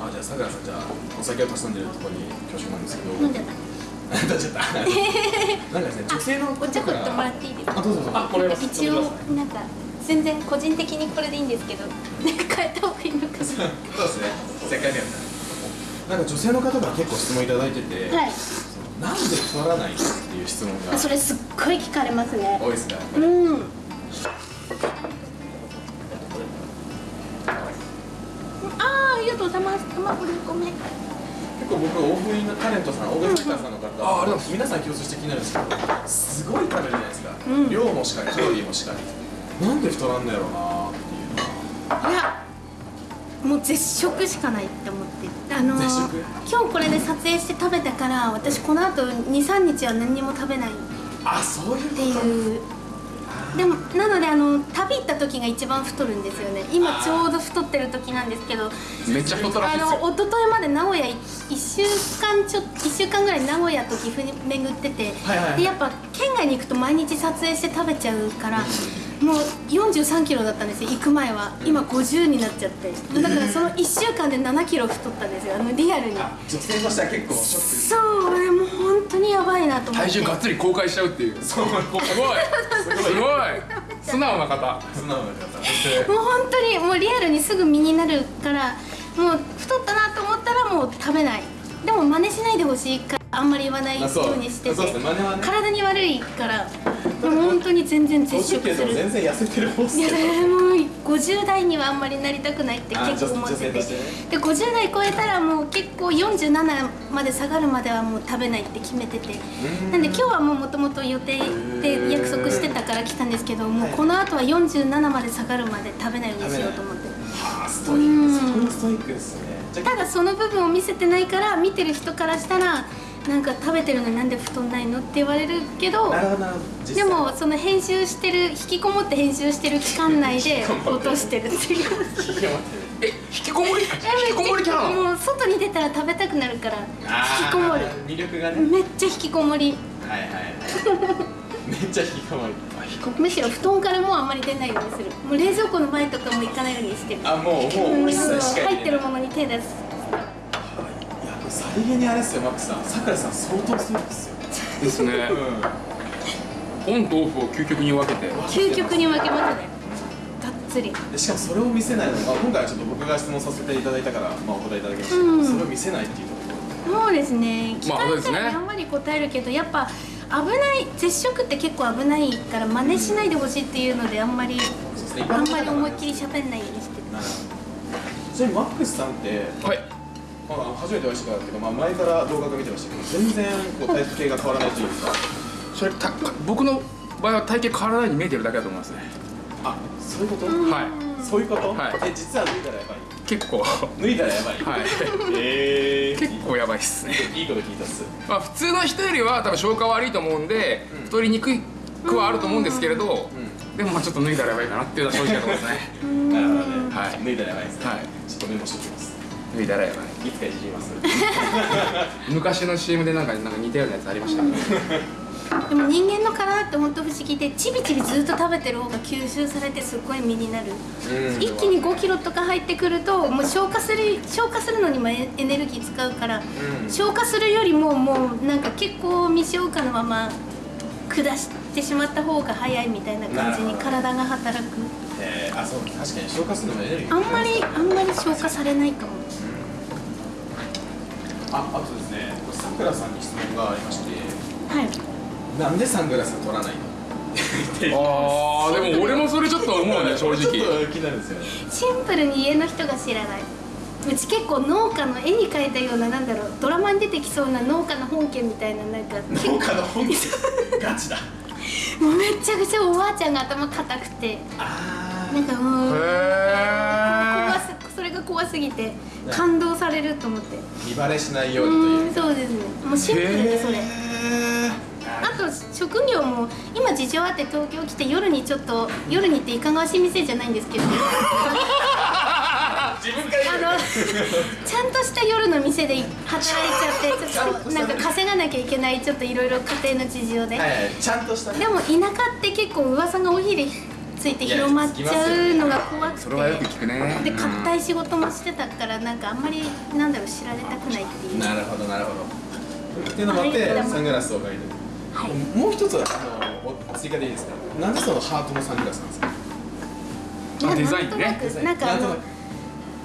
あじゃあさくらさんじゃあお酒をたくさんでるところに恐縮なんですけど。飲んじゃった。飲んじゃった。なんかですね女性のお茶取ってもらっていいですか？あどうぞどうぞ。あこれは一応なんか全然個人的にこれでいいんですけどなんか変えた方がいいのかそうですね。せっかくやったなんか女性の方が結構質問いただいてて、なはい。なんで太らないっていう質問があそれすっごい聞かれますね。多いですかうん。あーありがとうございます。卵2個目結構僕大食いのタレントさん大食いさんの方、うございます皆さん共通して気になるんですけどすごい食べるじゃないですか、うん。量もしかりカロリーもしかりなんで太らんのやろうなっていういやもう絶食しかないって思ってあのー今日これで撮影して食べたから私この後23日は何にも食べない。っあそういうこと？ていう。でもなのであの旅行った時が一番太るんですよね。今ちょうど太ってる時なんですけどめっちゃ太らしいですよ。あの一昨日まで名古屋い一週間ちょ一週間ぐらい名古屋と岐阜に巡ってて、はいはいはい。でやっぱ県外に行くと毎日撮影して食べちゃうからもう43キロだったんですよ行く前は。今50になっちゃって。だからその1週間で7キロ太ったんですよあのリアルに。あ女性としては結構ショックそうでも本当にやばいなと思って。体重がっつり公開しちゃうっていう。すそう。ごい。すごい。素直な方。素直な方。もう本当にもうリアルにすぐ身になるからもう太ったなと思ったらもう食べない。でも真似しないでほしいからあんまり言わないよううにしてて。そう。ですね。体に悪いから本当に全然絶50食する。全然痩せてる方っすいよやもう50代にはあんまりなりたくないって結構思ってて。で50代超えたらもう結構47まで下がるまではもう食べないって決めてて。なんで今日はもうもともと予定で約束してたから来たんですけどもうこの後は47まで下がるまで食べないようにしようと思って。ストイック。ストイックですね。ただその部分を見せてないから見てる人からしたらなんか食べてるのになんで太んないのって言われるけどで際。もその編集してる引きこもって編集してる期間内で落としてるっていう。え引きこもり 引きこもりキャラもう外に出たら食べたくなるから引きこもる。魅力がね。めっちゃ引きこもり。はいはいはい。めっちゃ引きこもり。むしろ布団からもうあんまり出ないようにする。もう冷蔵庫の前とかも行かないようにしてる。あもうもう一切しか入ってるものに手出すさりげにあれですよマックさん。さくらさん相当ストイックですよ。ですね。うオンとオフを究極に分けて。究極に分けますね。がっつり。んでしかもそれを見せないのが今回はちょっと僕が質問させていただいたから、まあ、お答えいただきましたけど、うん。それを見せないっていうところ。そうですね。聞まあかれたそうですね。らやんわり答えるけどやっぱ危ない絶食って結構危ないから真似しないでほしいっていうのであんまりそうですね。あんまり思いっりきり喋んないようにしてる。なるほど。ちなみにマックスさんって、はいまあ、初めてお会いしたからだけど、まあ、前から動画が見てましたけど全然こう体型が変わらないというか。それた僕の場合は体型変わらないように見えてるだけだと思いますね。あそういうこと、はい。そういうこと、はい。え実は脱いだらやばい？結構。は脱いだらやばい？い。えー、結構やばいっすね。いいこと聞いたっす。まあ普通の人よりは多分消化悪いと思うんで太りにくくはあると思うんですけれどでもまあちょっと脱いだらやばいかなっていうのは正直なところですね。なるほどね、はい。脱いだらやばいですね、はい。ちょっとメモしておきます脱いだらやばい。いつかいじります。昔の CM でなんかなんか似たようなやつありましたね。でも人間の体って本当不思議でちびちびずっと食べてる方が吸収されてすっごい身になる。うん。一気に5キロとか入ってくるともう消化する消化するのにもエエネルギー使うから、うん。消化するよりももうなんか結構未消化のまま下してしまった方が早いみたいな感じに体が働く。えー、あそう確かに消化するのもエネルギー。あんまりあんまり消化されないかもああとですねさくらさんに質問がありまして。はい。なんでサングラス取らないの？あーでも俺もそれちょっと思うね正直。ちょっと気になるんですよね。シンプルに家の人が知らない。うち結構農家の絵に描いたようななんだろうドラマに出てきそうな農家の本家みたいななんか結農家の本気ガチだ。もうめちゃくちゃおばあちゃんが頭固くて。あなんかもう怖へすそれが怖すぎて感動されると思って。見バレしないうよーうにという。んそうですね。もうシンプルでそれ。へあと職業も今事情あって東京来て夜にちょっと夜にっていかがわしい店じゃないんですけど。ー 自分からあのちゃんとした夜の店で働いちゃって ちょっとなんか稼がなきゃいけないちょっといろいろ家庭の事情で、はいはい。ちゃんとしたね。でも田舎って結構噂がおひれついて広まっちゃうのが怖くて。それはよく聞くねで硬い仕事もしてたからなんかあんまりなんだろう知られたくないっていう。なるほどなるほど。っていうのもあってはい。サングラスをかけて。るはい。もう一つあのお追加でいいですか？なんでそのハートのサングラスなんですか？あデザインね。なんとなくなんかあの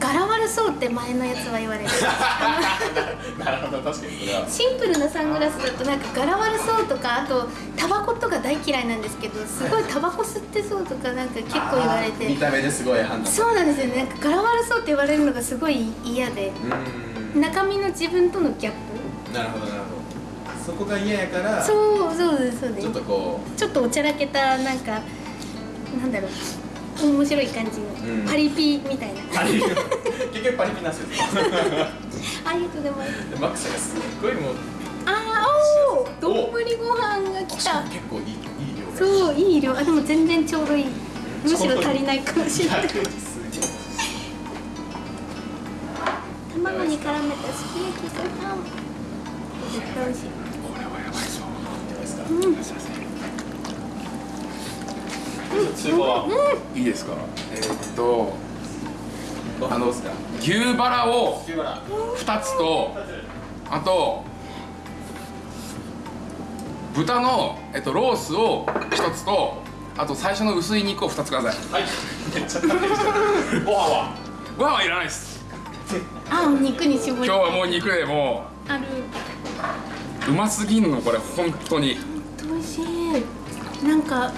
柄悪そうって前のやつは言われる。なるほど確かにそれは。シンプルなサングラスだとなんか柄悪そうとかあとタバコとか大嫌いなんですけどすごいタバコ吸ってそうとかなんか結構言われあー見てた目ですごい判断そうなんですよね。なんか柄悪そうって言われるのがすごい嫌で。中身の自分とのギャップ。なるほどなるほど。そこが嫌やからちそうそうですそうです。ょっとこちょっとおちゃらけたなんかなんだろう面白い感じの、うん。パリピみたいな。うパリ結局パリピなんですよ。ありがとうございます。でマックさんがすっごいもうあーおー丼ご飯が来た。結構いいいい量そういい量。あでも全然ちょうどいい。むしろ足りないかもしれない。卵に絡めたすき焼きご飯絶対美味しい。これはやばいぞどうですか通過はいいですか？えーっとあの牛バラを牛バラ2つとあと豚の、えっと、ロースを1つとあと最初の薄い肉を2つください。はい。めっちゃご飯は？ご飯はいらないです。あお肉に絞り今日はもう肉でもある。ううますぎんのこれ本当に。美味しい。なんか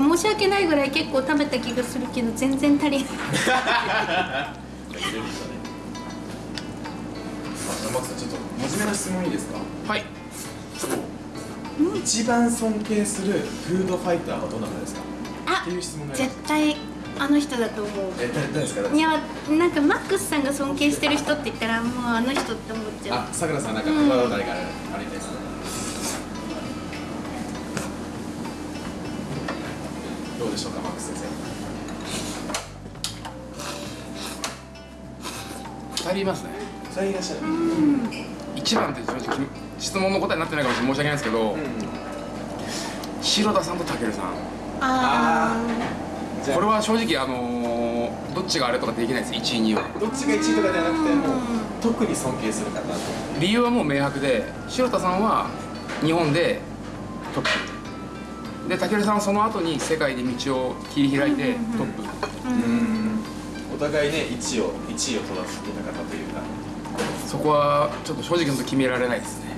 申し訳ないぐらい結構食べた気がするけど全然足りない。あマックさんちょっと真面目な質問いいですか？はい。一番尊敬するフードファイターはどなたですか？あっていう質問が絶対あの人だと思う。え誰誰ですか？誰いやなんかマックスさんが尊敬してる人って言ったらもうあの人って思っちゃう。あ、さくらさんなんか心当たりがあるありです？かどうでしょうかマックス先生。2人いますね。二人いらっしゃる。一番って正直質問の答えになってないかもしれない申し訳ないですけど、白田さんと武さん。あじゃあ。これは正直あのーどっちがあれとかできないです1位2位は。どっちが1位とかではなくてもう特に尊敬する方と。理由はもう明白で白田さんは日本でトップで武さんはその後に世界で道を切り開いてトップ。お互いね1位を1位を取らせてた方というか。そこはちょっと正直言うと決められないですね。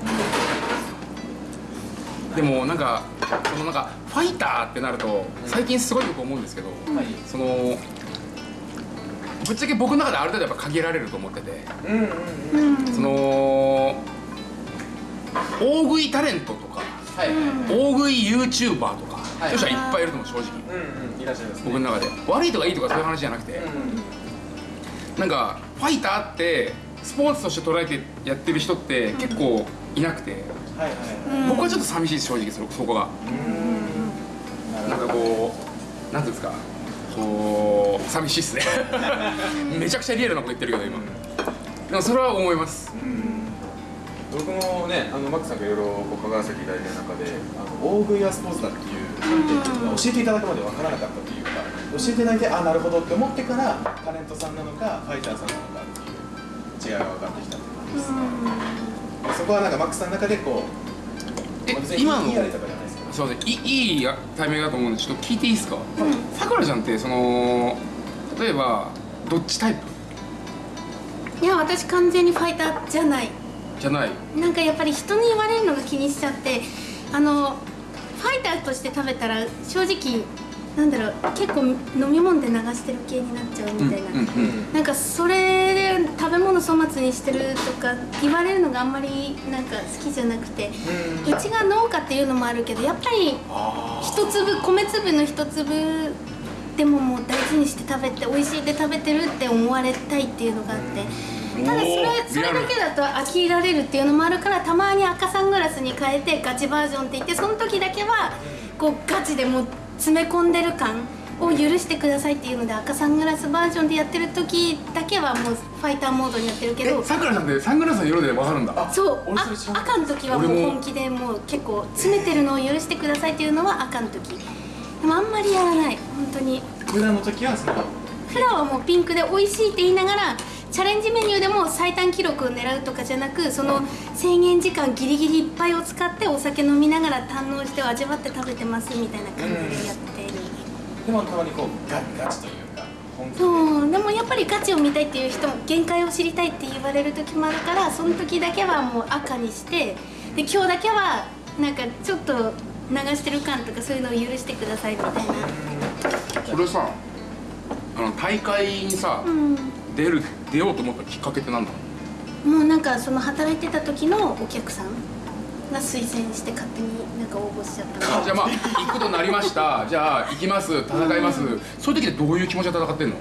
でもなんかそのなんかファイターってなると最近すごいよく思うんですけど、はい。そのぶっちゃけ僕の中である程度やっぱ限られると思っててうんうんうん。ーうん。その大食いタレントとかはいはい大食い YouTuber とか、はい。そういう人はいっぱいいると思う正直。うんうん。いらっしゃいますね。僕の中で。悪いとかいいとかそういう話じゃなくて、なんかファイターってスポーツとして捉えてやってる人って結構いなくて、はいはいはい。僕はちょっと寂しいです正直そそこが。なんかこうなんていうんですか。こう寂しいっすね。めちゃくちゃリアルなこと言ってるけど今。でもそれは思います僕もねあのマックさんがいろいろこう関わらせていただいてる中であの大食いやスポーツだっていう観点っていうのが教えていただくまで分からなかったというか教えていただいてあなるほどって思ってからタレントさんなのかファイターさんなのかっていう違いが分かってきたって感じですね。そこはなんかマックさんの中でこう今のいいあれとかじゃないでいいいタイミングだと思うんでちょっと聞いていいですか？さくらちゃんってその例えばどっちタイプ？いや私完全にファイターじゃないじゃない。なんかやっぱり人に言われるのが気にしちゃってあのファイターとして食べたら正直なんだろう結構飲み物で流してる系になっちゃうみたいな、うんうんなんかそれで食べ物粗末にしてるとか言われるのがあんまりなんか好きじゃなくてうちが農家っていうのもあるけどやっぱり一粒米粒の一粒でももう大事にして食べて美味しいで食べてるって思われたいっていうのがあってただそれそれだけだと飽きられるっていうのもあるからたまに赤サングラスに変えてガチバージョンって言ってその時だけはこうガチでもう詰め込んでる感を許してくださいっていうので赤サングラスバージョンでやってる時だけはもうファイターモードにやってるけどえさくらちゃんってサングラスの色でわかるんだ？そう。あ赤の時はもう本気でもう結構詰めてるのを許してくださいっていうのは赤の時。でもあんまりやらない。本当に。普段の時はその。普段はもうピンクで美味しいって言いながらチャレンジメニューでも最短記録を狙うとかじゃなくその制限時間ギリギリいっぱいを使ってお酒飲みながら堪能して味わって食べてますみたいな感じでやってる、でもたまにこうガガチというかそうでもやっぱりガチを見たいっていう人も限界を知りたいって言われる時もあるからその時だけはもう赤にしてで今日だけはなんかちょっと流してる感とかそういうのを許してくださいみたいな。それさあの大会にさ、うん出る出ようと思ったきっかけってなんだ？もうなんかその働いてた時のお客さんが推薦して勝手になんか応募しちゃったの。じゃあまあ行くことになりました。じゃあ行きます。戦います、そういう時ってどういう気持ちで戦ってんの？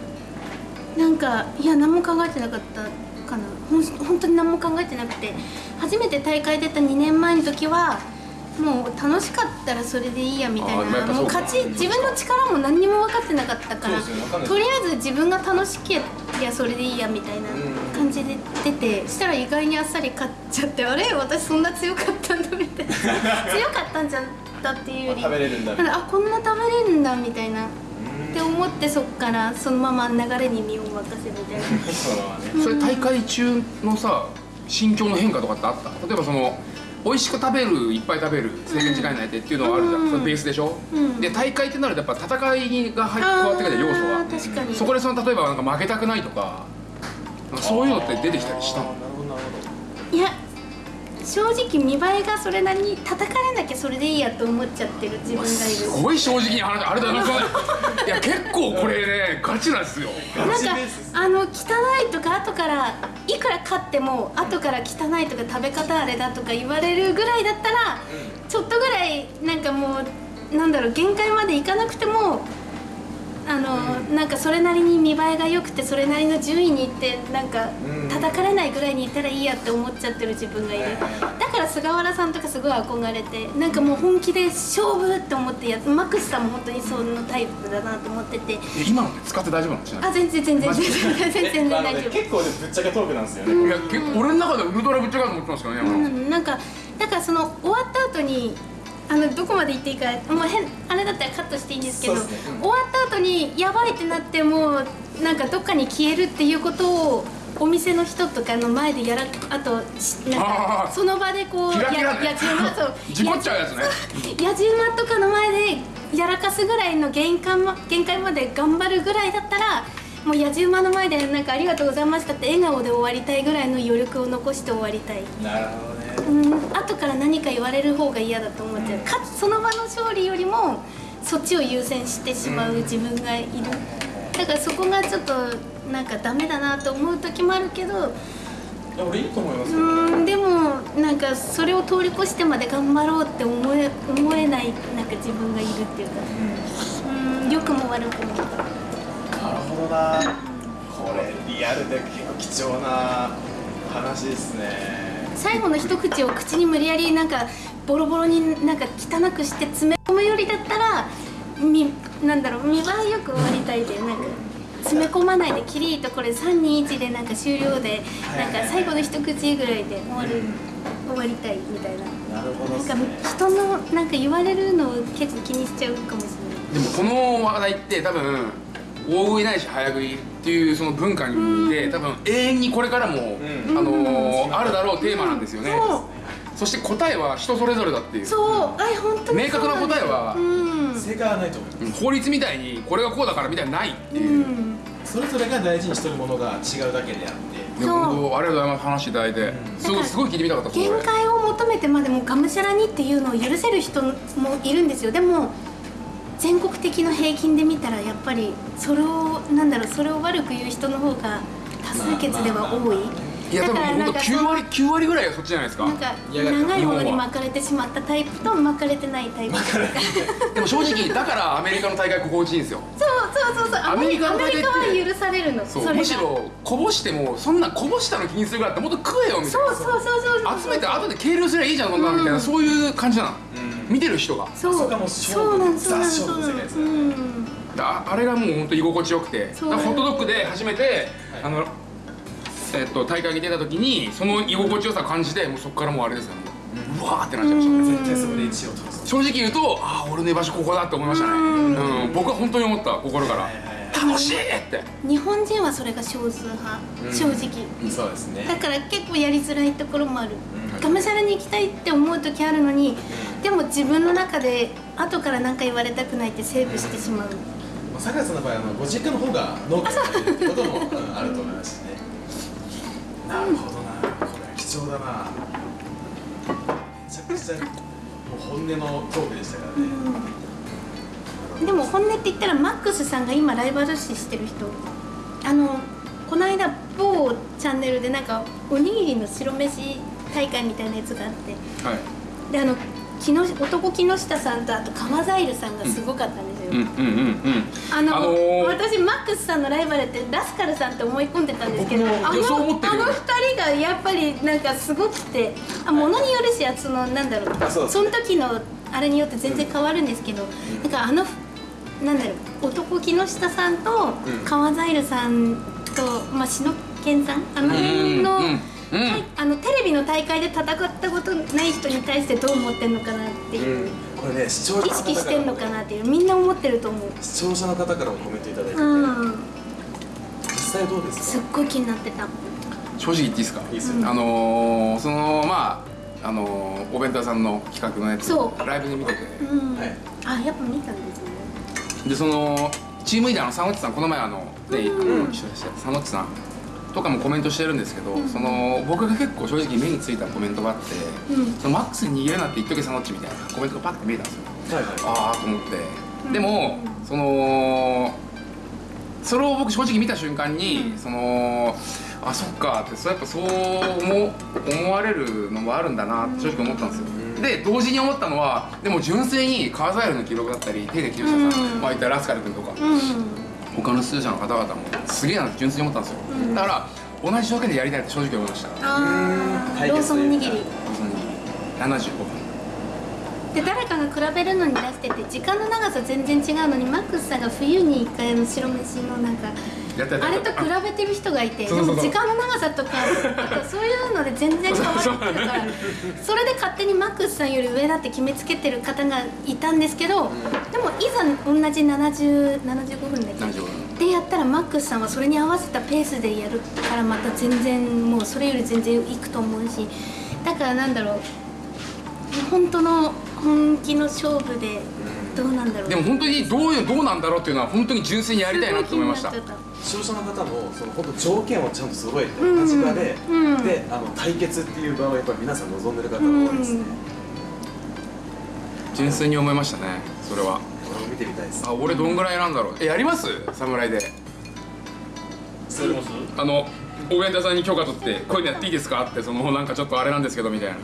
なんかいや何も考えてなかったかな。ほん本当に何も考えてなくて。初めて大会出た2年前の時はもう楽しかったらそれでいいやみたいなもう勝ち自分の力も何にも分かってなかったからそうですよ分かんないとりあえず自分が楽しけりゃそれでいいやみたいな感じで出てしたら意外にあっさり勝っちゃってあれ？私そんな強かったんだみたいな。強かったんじゃったっていうより。食べれるんだあこんな食べれるんだみたいな。って思ってそっからそのまま流れに身を任せみたいな。それ大会中のさ心境の変化とかってあった？例えばその美味しく食べるいっぱい食べる制限時間内でっていうのはあるじゃん、うん。それベースでしょ、うん。で大会ってなるとやっぱ戦いが入加わってくる要素あはー確かに。そこでその例えばなんか負けたくないとかそういうのって出てきたりしたの？いや正直見栄えがそれなりに叩かれなきゃそれでいいやと思っちゃってる自分がいするごい正直に話あれだなそれ。いや結構これねガチなんですよ。なんかあの汚いとか後からいくら買っても後から汚いとか食べ方あれだとか言われるぐらいだったら、ちょっとぐらいなんかもうなんだろう限界までいかなくてもあの、なんかそれなりに見栄えが良くてそれなりの順位にいってなんかうん。叩かれないぐらいにいったらいいやって思っちゃってる自分がいるだから菅原さんとかすごい憧れてなんかもう本気で勝負って思ってやつマックスさんも本当にそのタイプだなと思ってて。え今のって使って大丈夫なの？ちなみあ全然全然。全然全然大丈夫。結構ねぶっちゃけトークなんですよね、にいや結構俺の中でウルトラぶっちゃけだと思ってますからね、うん、なんかだからその終わった後にあのどこまで行っていいかもう変あれだったらカットしていいんですけど、ね。うん。終わった後にやばいってなってもうなんかどっかに消えるっていうことをお店の人とかの前でやらあとしなんあかー。その場でこうややじ馬そう 事故っちゃうやつね。やじ馬とかの前でやらかすぐらいの限界ま限界まで頑張るぐらいだったらもうやじ馬の前でなんかありがとうございましたって笑顔で終わりたいぐらいの余力を残して終わりたい。なるほどねうん。後から何か言われる方が嫌だと思っちゃう、かつその場の勝利よりもそっちを優先してしまう自分がいる、だからそこがちょっとなんかダメだなと思う時もあるけど。いや俺いいと思いますうんでもなんかそれを通り越してまで頑張ろうって思え思えないなんか自分がいるっていうか。うん。良くも悪くも。なるほどな。これリアルで結構貴重な話ですね最後の一口を口に無理やりなんかボロボロになんか汚くして詰め込むよりだったらみなんだろう見栄えよく終わりたいでなんか詰め込まないでキリッとこれ321でなんか終了でなんか最後の一口ぐらいで終わる終わりたいみたいな。なるほどなんか人のなんか言われるのを結構気にしちゃうかもしれない。でもこの話題って多分大食いないし早食いっていうその文化にで多分永遠にこれからも、ん。あのーあるだろうテーマなんですよね、そして答えは人それぞれだっていう。そう。そうあ本当に明確な答えはうん。正解はないと思います。うん法律みたいにこれがこうだからみたいなのないってういう、ん。それぞれが大事にしてるものが違うだけであって。本当ありがとうございます話していただいて、すごいすごい聞いてみたかったです限界を求めてまでもがむしゃらにっていうのを許せる人もいるんですよ。でも全国的の平均で見たらやっぱりそれをなんだろうそれを悪く言う人の方が多数決では多い、いや多分本当9割9割ぐらいがそっちじゃないですか。なんか長いものに巻かれてしまったタイプと巻かれてないタイプでも正直だからアメリカの大会心地いいんですよ。そうそうそうそう。アメリカは許されるの。そうむしろこぼしてもそんなこぼしたの気にするからってもっと食えよみたいな。そうそうそうそうそう。集めて後で計量すればいいじゃんそんなのみたいな、うん。そういう感じなの、うん見てる人が。そう。そこがもそうなんそうなんザそうなん勝負の世界です。ねうんああれがもう本当居心地よくて。ホットドッグで初めて、あのえっと大会に出た時にその居心地よさ感じてもうそこからもうあれですよね、うわーってなっちゃいました、うん。絶対そこで1位を取るぞ。正直言うとああ俺の居場所ここだって思いましたね。うん。うん。僕は本当に思った心から楽しいって。日本人はそれが少数派、うん。正直。そうですね。だから結構やりづらいところもある、うん。がむしゃらに行きたいって思う時あるのに、でも自分の中で後から何か言われたくないってセーブしてしまう、まあ、坂井さんの場合あのご実家の方が農家になってるってことも、うんあると思いますしね。なるほどな。これ貴重だな。めちゃくちゃもう本音のトークでしたからね、でも本音って言ったらマックスさんが今ライバル視してる人。あのこの間某チャンネルでなんかおにぎりの白飯大会みたいなやつがあって。はい。であの木下男木下さんとあと川ザイルさんがすごかったんですよ、うんうんうんうん。あの、あのー私マックスさんのライバルってラスカルさんって思い込んでたんですけどあのあの二人がやっぱりなんかすごくてあものによるしそのなんだろう。あその時のあれによって全然変わるんですけど、なんかあのなんだろう男木下さんとうん。川ザイルさんと、まあ、篠健さんあの辺の、あのテレビの大会で戦ったことない人に対してどう思ってんのかなっていう、これね視聴者意識してんのかなっていうみんな思ってると思う。視聴者の方からもコメントいただいてて、うん。実際どうですか？すっごい気になってた。正直言っていいですか？いいですよあのー、そのまああのー、お弁当屋さんの企画のやつライブで見てて。あやっぱ見たねでそのチームリーダーの佐野内さんこの前あのね、あの一緒でした佐野内さんとかもコメントしてるんですけど、その僕が結構正直目についたコメントがあって、うん。そのマックスに逃げるなって言っとけサノッチみたいなコメントがパッて見えたんですよ。はいはい。ああと思って、でもそのそれを僕正直見た瞬間に、そのあそっかってそうやっぱそう思思われるのもあるんだなって正直思ったんですよ、で同時に思ったのはでも純粋にカーザイルの記録だったり手で木下さん、うん。まあ言ったらラスカル君とか、うん。他の出場者の方々もすげえなって純粋に思ったんですよ、だから同じ条件でやりたいって正直思いました。ああローソン握り。75分で誰かが比べるのに出してて時間の長さ全然違うのにマックスさんが冬に1回の白飯のなんかあれと比べてる人がいてでも時間の長さとかそういうので全然変わってくるからそれで勝手にマックスさんより上だって決めつけてる方がいたんですけどでもいざ同じ70 75分だっけ75分。でやったらマックスさんはそれに合わせたペースでやるからまた全然もうそれより全然いくと思うしだからなんだろう本当の本気の勝負でどうなんだろう。でも本当にどういうどうなんだろうっていうのは本当に純粋にやりたいなって思いました。視聴者の方もその本当条件をちゃんと揃えて立場で、うん。であの対決っていう場をやっぱり皆さん望んでる方が多いですね、純粋に思いましたねそれは。これを見てみたいです。あ俺どんぐらいなんだろう。えやります？侍で。あの応援団さんに許可取ってこういうのやっていいですか？ってそのなんかちょっとあれなんですけどみたいな。え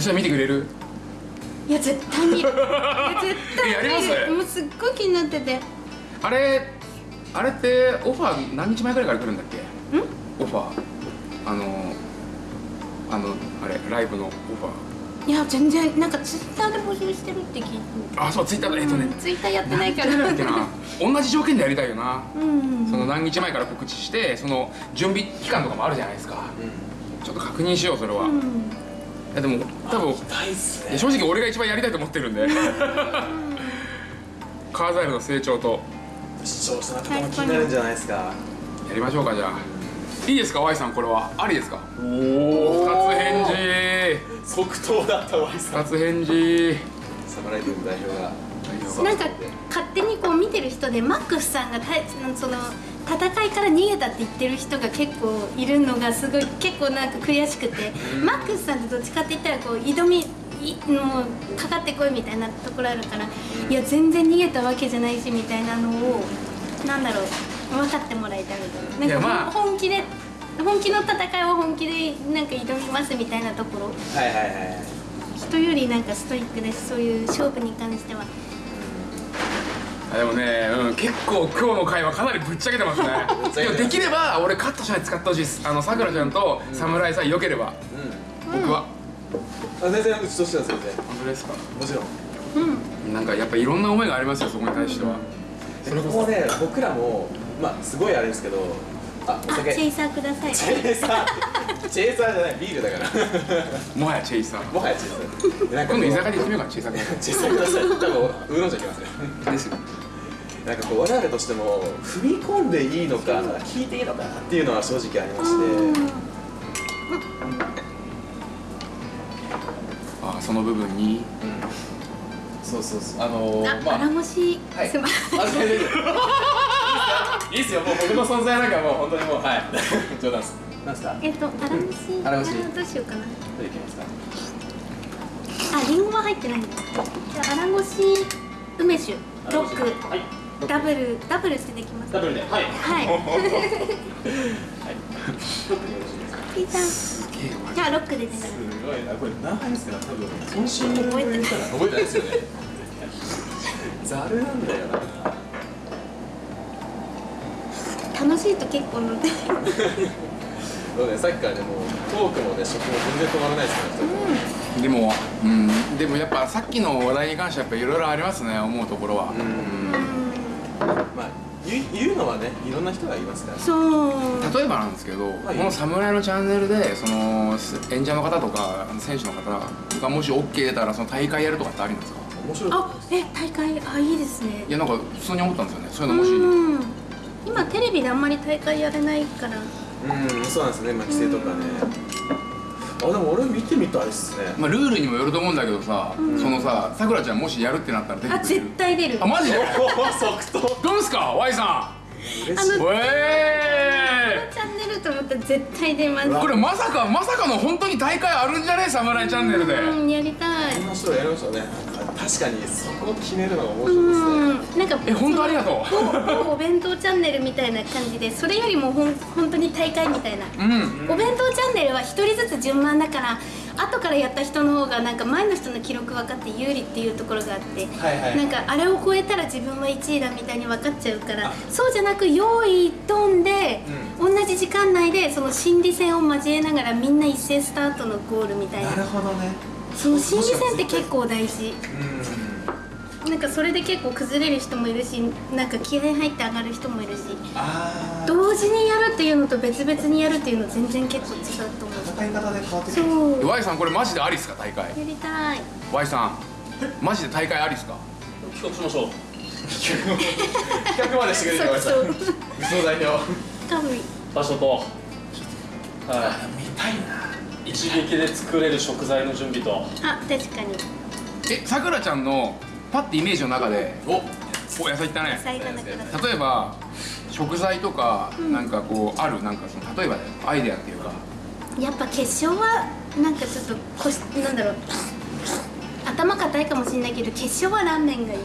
それ見てくれる？いや絶対に いや絶対えやります？もうすっごい気になってて。あれあれってオファー何日前ぐらいから来るんだっけ？オファー。あのあのあれライブのオファいや全然なんかツイッターで募集してるって聞いてーあそうツイッターだ。えっとね。ツイッターやってないから。同じ条件でやりたいよな。うん。その何日前から告知してその準備期間とかもあるじゃないですか。ちょっと確認しようそれは、いうんやでも多分正直俺が一番やりたいと思ってるんで。カーザイルの成長と。視聴者の方も気になるんじゃないですか。やりましょうかじゃあ。いいですか Y さんこれは。ありですか？お二つ返事。即答だったわいさん。二つ返事。侍軍代表が。なんか勝手にこう見てる人でマックスさんがたその戦いから逃げたって言ってる人が結構いるのがすごい結構なんか悔しくてマックスさんってどっちかって言ったらこう挑みいもうかかってこいみたいなところあるから、いや全然逃げたわけじゃないしみたいなのをなんだろう分かってもらえたみたいな。なんか本気で本気の戦いを本気でなんか挑みますみたいなところ。はいはいはい人よりなんかストイックだしそういう勝負に関しては。あでもね、うん、結構今日の会話かなりぶっちゃけてますね。でもできれば俺カットしないで使ってほしいです。あのさくらちゃんと侍さえ良ければ、僕は。あ全然うちとしては全然。本当ですか？もちろん。うん。なんかやっぱいろんな思いがありますよそこに対しては、それこそね僕らもまあすごいあれですけどあおあ、酒チェイサーください。チェーサー。チェーサーじゃないビールだから。もはやチェイサー。もはやチェーサー。でなんか今度居酒屋で行ってみようかチェイサーチェーサーください多分ウーロン茶きますね。ですよなんかこう我々としても踏み込んでいいのか聞いていいのかなっていうのは正直ありまして。あその部分にそうそうそう。あのあ、ー、まあ腹ごし、はい。いいですよ。もう僕の存在なんかもう本当にもうはい。冗談です。なんですか？えっと、腹ごし。腹ごしあどうしようかな。どれいきますか？あ、リンゴは入ってないんだ。じゃあ、腹ごし梅酒。ロックはい。ダブル。ダブルしてできます。ダブルで。はい。はい。ピータン。ゲームじゃあロックでね。すごいなこれ何杯ですか多分渾身の覚えてたら覚えてないですよねざるなんだよな楽しいと結構飲んで。そうねさっきからねもうトークもね食も全然止まらないですからでもうんでもやっぱさっきの話題に関してはやっぱいろいろありますね思うところは、うんねいろんな人がいますから。そう。例えばなんですけど、はい。この侍のチャンネルでその演者の方とか選手の方がもし OK 出たらその大会やるとかってありなんですか？面白い。あ、え、大会、あ、いいですね。い。やなんか普通に思ったんですよね。そういうのもし、うん。今テレビであんまり大会やれないから。うんそうなんですね。まあ規制とかね。あでも俺見てみたいっすね。まあ、ルールにもよると思うんだけどさ、そのささくらちゃんもしやるってなったら出てあ、くれる絶対出る。あマジで？おお即答。どうですか？Y さ嬉しい。んおえったら絶対出ます。これまさかまさかの本当に大会あるんじゃね？侍チャンネルで。うんやりたい。こんな人やりましたね。確かにそこを決めるのが面白いですね。うんなんかえ本当ありがと某某お弁当チャンネルみたいな感じでそれよりもほん本当に大会みたいな、ううん。お弁当チャンネルは1人ずつ順番だから後からやった人の方がなんか前の人の記録分かって有利っていうところがあって、はいはい。なんかあれを超えたら自分は1位だみたいに分かっちゃうからそうじゃなく用意ドンで、同じ時間内でその心理戦を交えながらみんな一斉スタートのゴールみたいな。なるほどね。その心理戦って結構大事。うん。なんかそれで結構崩れる人もいるしなんか気合入って上がる人もいるし同時にやるっていうのと別々にやるっていうの全然結構違うと思う戦い方で変わってくるそう。Y さんこれマジでありっすか？大会。やりたい。Y さんマジで大会ありっすか？企画しましょう。企画までしてくれてましたそう。武装代表多分場所と。は見たいな。い一撃で作れる食材の準備と。あ確かに。えさくらちゃんのパッてイメージの中でお。お野菜いった野ね菜がなくなった。例えば食材とかなんかこうある？なんかその例えばねアイデアっていうかやっぱ決勝はなんかちょっとこしなんだろう。頭固いかもしれないけど決勝はラーメンがいい。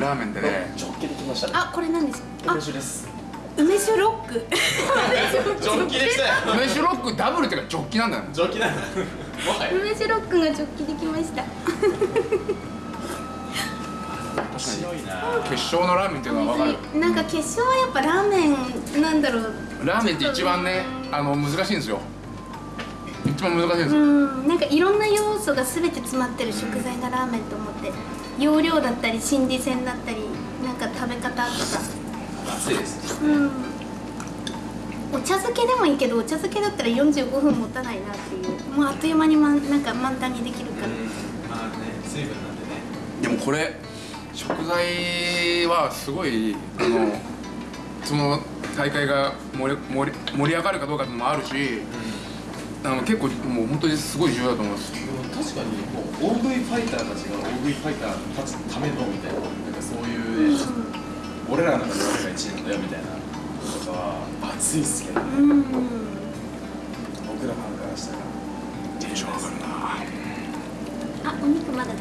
ラーメンでね。ジョッキできましたあこれなんですか？梅酒です。あ梅酒ロック。ジョッキできたよ。梅酒ロックダブルっていうかジョッキなんだよ。ねジョッキなんだ梅酒ロックがジョッキできました。白いな。決勝のラーメンっていうのは分かる。なんか決勝はやっぱラーメンなんだろうラーメンって一番ねあの難しいんですよ。一番難しいんですうよんなんかいろんな要素が全て詰まってる食材がラーメンと思って容量だったり心理戦だったりなんか食べ方とか。熱いですうん。お茶漬けでもいいけどお茶漬けだったら45分持たないなっていう。もうあっという間に、ま、なんか満タンにできるから、まあね水分なんでね。でもこれ食材はすごいあのその大会が盛り盛り盛り上がるかどうかっていうのもあるしあの結構もう本当にすごい重要だと思います。でも確かにこう大食いファイターたちが大食いファイターたちのためのみたいななんかそういうね、俺らの中で俺が1位なんだよみたいなこととかは熱いっすけど。ねうん。僕らファンから。したらテンション上がるな。あお肉まだだよ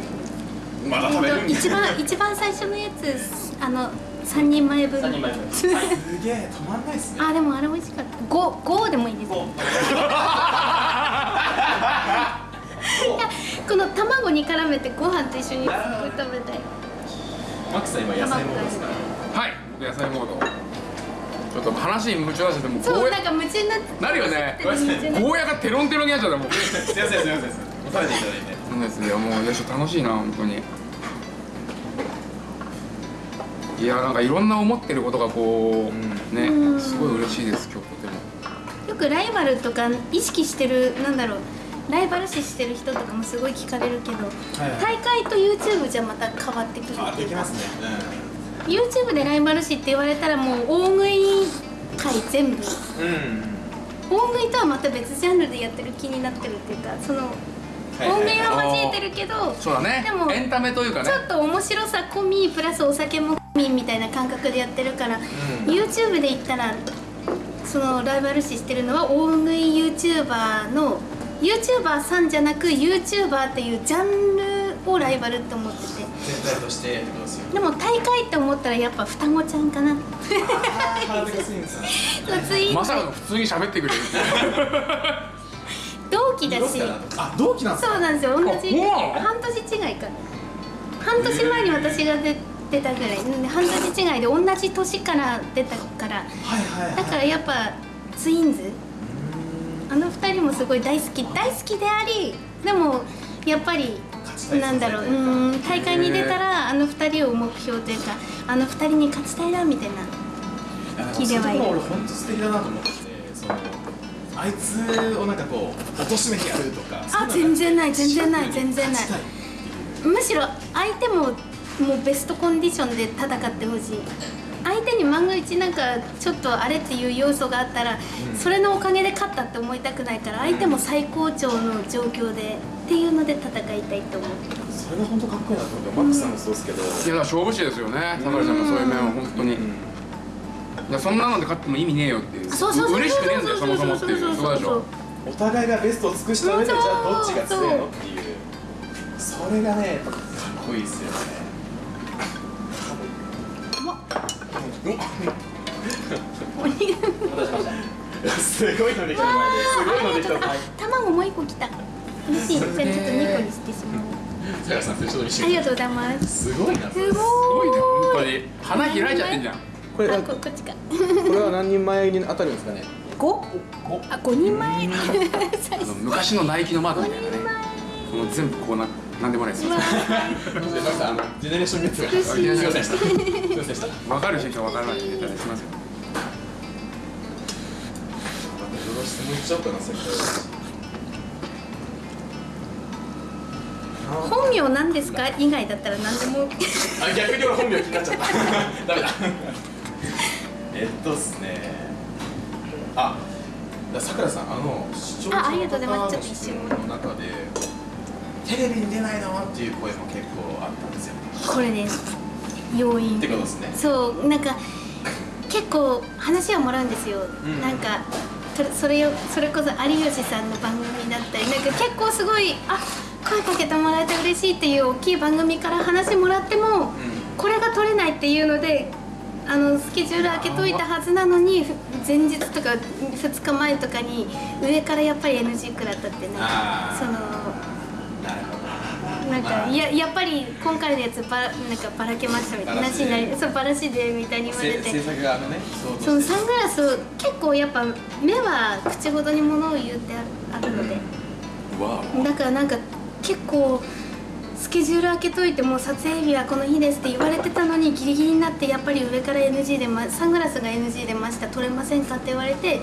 まだ食べる。ん一番一番最初のやつあの3人前分。3人前分。すげえ止まんないっすねあでもあれ美味しかった。5 5でもいいです。この卵に絡めてご飯と一緒にすごい食べたい。マックスさん今野菜モードですか？らはい僕野菜モード。ちょっと話に夢中出しててもうそうなんか夢中になって。なるよね。夢中になって。ゴーヤがテロンテロンになっちゃったもう。すいませんすいません。すいません食べていただいて。そうですねもういやちょっと楽しいな本当にいやなんかいろんな思ってることがこう、ねうん。すごい嬉しいです今日とても。よくライバルとか意識してるなんだろう。ライバル視してる人とかもすごい聞かれるけど、はい大会と YouTube じゃまた変わってくるあっていうか。できますね。YouTube でライバル視って言われたらもう大食い界全部。うんうん大食いとはまた別ジャンルでやってる気になってるっていうかそのはいはい大食いは交えてるけどそうだね。でもエンタメというかね。ちょっと面白さ込みプラスお酒も込みみたいな感覚でやってるから、YouTube で言ったらそのライバル視してるのは大食い YouTuber の YouTuber さんじゃなく YouTuber っていうジャンルをライバルって思ってて。全体としてですよでも大会って思ったらやっぱ双子ちゃんかなハードがスイングさんまさかの普通に喋ってくれる同期だし。あ同期なんですか。そうなんですよ。同じ。あそうなの半年違いか半年前に私が出てたぐらい。うん半年違いで同じ年から出たから。だからやっぱツインズ。あの二人もすごい大好き。大好きでありでもやっぱりなんだろう。うん大会に出たらあの二人を目標というかあの二人に勝ちたいなみたいな聞いてはいる。俺本当素敵だなと思っててそのあいつをなんかこう貶としめてやるとかあ全然ない全然ない全然ない。むしろ相手ももうベストコンディションで戦ってほしい。相手に万が一なんかちょっとあれっていう要素があったら、それのおかげで勝ったって思いたくないから相手も最高潮の状況でっていうので戦いたいと思う。それが本当かっこいいなと思ってマックスさんもそうですけど。いやだから勝負師ですよね。高橋さんがそういう面は本当に、うん。やそんなので勝っても意味ねえよっていう。あそうそうそう嬉しくねえんだよそもそもっていう。そうでしょ。お互いがベストを尽くした上でじゃあどっちが強いのっていう。それがねやっぱかっこいいですよねすごいのできた。すごいのできた。卵もう一個来た嬉しい。ちょっと2個にしてしまう塚原さんちょっと見せてありがとうござい。ますすごい。なすごい。すごい。ね本当に花開い。ちゃってんじゃんこれあここっちかこれは何人前に当たるんですかね五あ五人前昔のナイキのマークみたい。なねこの全部こうななんでもないです。あ。のジェネレーションミッツが嬉し。いすいませんでしたすいませんでした分かる人と分からない人出たらすみませんまたいろいろ質問いっ本名なんですか？以外だったら何でも。あ逆に俺本名気になっちゃった。ダメだ。えっとっすね。あさくらさんあの視聴者あありがとうございますの方の質問の中でテレビに出ないの？っていう声も結構あったんですよこれです。要因。ってことですね。そうなんか結構話はもらうんですよ、ん。なんかとそれよそれこそ有吉さんの番組だったりなんか結構すごいあ声かけてもらえて嬉しいっていう大きい番組から話もらっても、これが取れないっていうのであのスケジュール開けといたはずなのにふ前日とか2日前とかに上からやっぱり NG 食らったってねそのなんかややっぱり今回のやつばなんかばらけましたみたいな。話になりそうばらしでみたいに言われて。そのサングラスを結構やっぱ目は口ほどにものを言うってあるので。わだからなんか結構スケジュール開けといてもう撮影日はこの日ですって言われてたのにギリギリになってやっぱり上から NG で、ま、サングラスが NG でました撮れませんかって言われて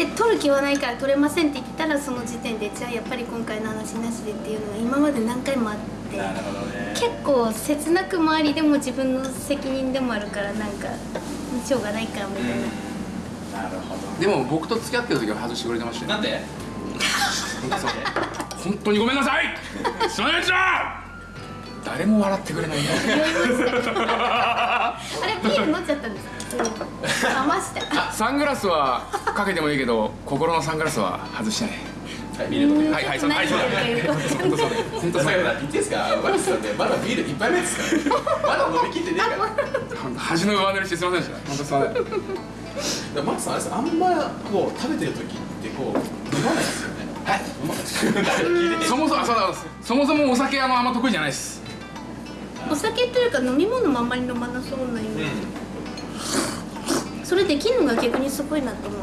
で撮る気はないから撮れませんって言ったらその時点でじゃあやっぱり今回の話なしでっていうのが今まで何回もあってなるほどね。結構切なくもありでも自分の責任でもあるからなんかしょうがないかみたいな。なるほど。でも僕と付き合ってる時は外してくれてましたよ。なんで？本当にごめんなさい。すみませんでした誰も笑ってくれないね あれビール飲んじゃったんですか？余したサングラスはかけてもいいけど心のサングラスは外してないはいはいはいそうはいそうだ本当そうだ本当そうださくら言っていいですかマックスさんねまだビール一杯目ですからまだ飲み切ってねえから。本当恥の上塗りしてすみませんでした。本当すみませんだマックスさんあれですあんまこう食べてる時ってこう飲まないですよね。はい。そもそもあそうだそもそもお酒あのあんま得意じゃないです。お酒というか飲み物もあんまり飲まなそうなイメージ、それできるのが逆にすごいなと思う。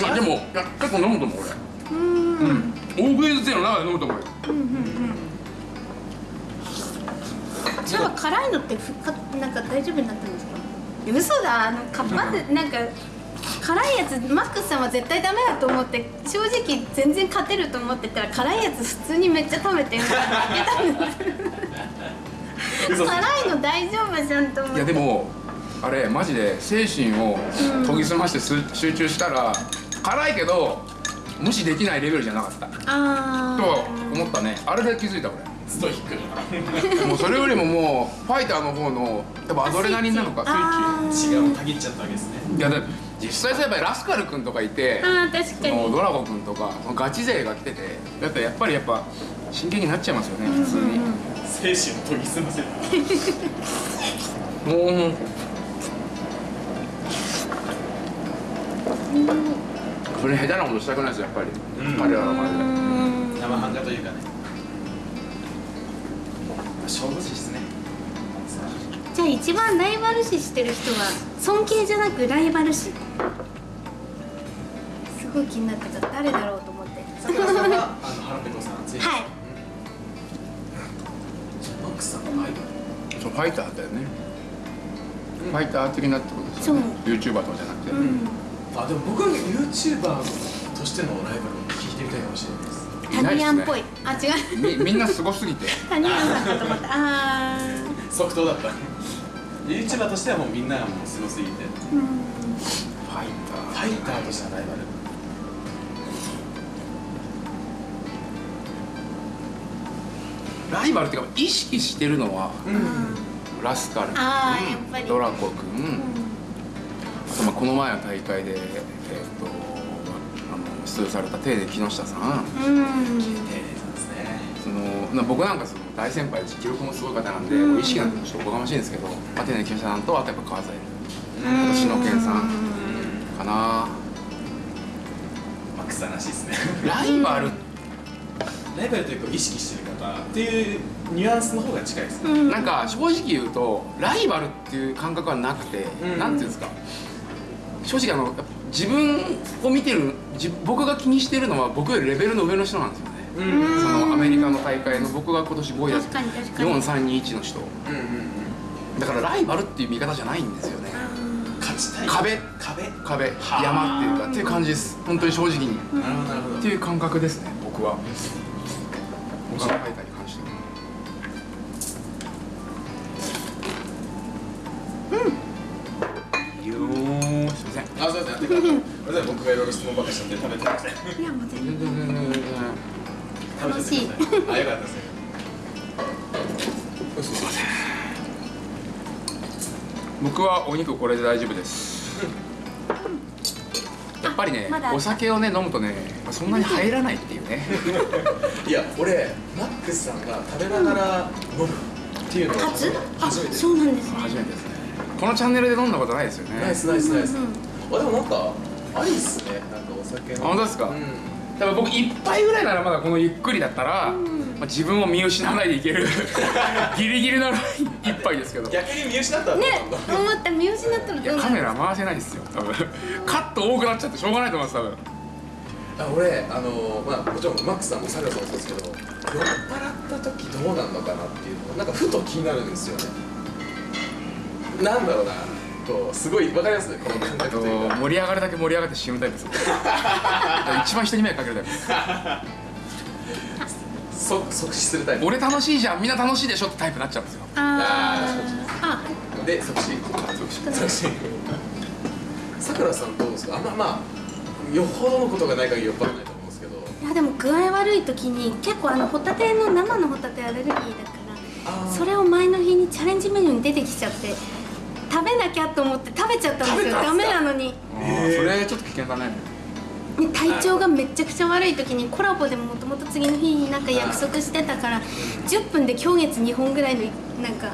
まあでもいや結構飲むと思う俺。うーん。うん大食いずつの中で飲むと思うよ。それは辛いのってふかなんか大丈夫になったんですか？嘘だあのカッパでなんか辛いやつマックスさんは絶対ダメだと思って正直全然勝てると思ってたら辛いやつ普通にめっちゃ食べてるから負けたんです嘘。辛いの大丈夫じゃんと思って。いやでもあれマジで精神を研ぎ澄ましてす集中したら辛いけど無視できないレベルじゃなかった。あとは思ったね。あれで気づいた俺ストイック。もうそれよりももうファイターの方のやっぱアドレナリンなのかスイッチ違うたぎっちゃったわけですね。いやだ実際そういえばラスカル君とかいてあー確かに。そのドラゴ君とかガチ勢が来ててだってやっぱりやっぱ真剣になっちゃいますよね普通に。精神を研ぎ澄ませる。もうそれ下手なことしたくないですよやっぱり、うん。彼らの前で生半可というかね。勝負師ですね。じゃあ一番ライバル視してる人は尊敬じゃなくライバル視。すごい気になってた誰だろうと思って。さくらさんはあの腹ペコさんぜひはい。マックスさんのアイそうファイターだよね、ファイター的なってことですよね。YouTuber とかじゃなくて、うんあでも僕は YouTuber としてのライバルを聞いてみたいかもしれないです。タニヤンっぽい。あ違う。みみんなすごすぎて。タニヤンさんかと思った。あ即答だった。YouTuber としてはもうみんながもうすごすぎて。ーうん。ファイタファイターとしてのライバル。ーライバルっていうか意識してるのはうん。ラスカル。あーやっぱり。君ドラコ君、あとまあこの前の大会で、えーっとあの出場されたテーネ木下さんうん。ええそうですね。そのな僕なんかその大先輩で記録もすごい方なんで、もう意識なんてちょっとおこがましいんですけど、まあ、テーネ木下さんとあとやっぱ川添。私の健さん。かな。マックスさんらしいですね。ライバル。ライバルというか意識してる方っていうニュアンスの方が近いですね、うん。なんか正直言うとライバルっていう感覚はなくて、うん。なんていうんですか正直あの自分を見てる自僕が気にしてるのは僕よりレベルの上の人なんですよね、うん。そのアメリカの大会の僕が今年5位だっ確たかに確かに。4321の人。うんうんうん。だからライバルっていう見方じゃないんですよね。勝ちたい。壁。壁。壁。山っていうかっていう感じです。本当に正直に。なるほどっていう感覚ですね僕は。僕はい。僕がい。ろい。ろ質問ばっかりしちゃって食べてませんい。やもう全然全然全然楽しい。食べちゃってください。あよかったですねすい。ません僕はお肉これで大丈夫ですやっぱりねまお酒をね飲むとねそんなに入らない。ってい。うねい。や俺マックスさんが食べながら飲むってい。うのは初あ初めてそうなんですね初めてですねこのチャンネルで飲んだことない。ですよねナイスナイスナイスうんうんあでもなんかありっすね。なんかお酒の。あ本当ですか？うん。多分僕一杯ぐらいならまだこのゆっくりだったら、まあ、自分を見失わないでいける ギリギリのライン一杯ですけど。い逆に見失ったねなんだ？思った見失ったらどうなるやカメラ回せないですよ多分。カット多くなっちゃってしょうがないと思います多分。あ俺あのまあもちろんマックスさんもサリャさんもそうですけど酔っ払った時どうなんのかなっていうのがなんかふと気になるんですよね。なんだろうなこうすごいわかりますこの感覚というか。盛り上がるだけ盛り上がって死ぬタイプです一番人に迷惑かけるタイプ。です即即死するタイプ。俺楽しいじゃんみんな楽しいでしょってタイプになっちゃうんですよ。あー。あで即死。即死。さくらさんどうですかあんままあよほどのことがない限り酔っ払わないと思うんですけどいやでも具合悪い時に結構あのホタテの生のホタテアレルギーだからそれを前の日にチャレンジメニューに出てきちゃって食べなきゃと思って食べちゃったんですよ。ダメなのに。それちょっと危険だね。で体調がめちゃくちゃ悪い時にコラボでもともと次の日になんか約束してたから10分で今月2本ぐらいのなんか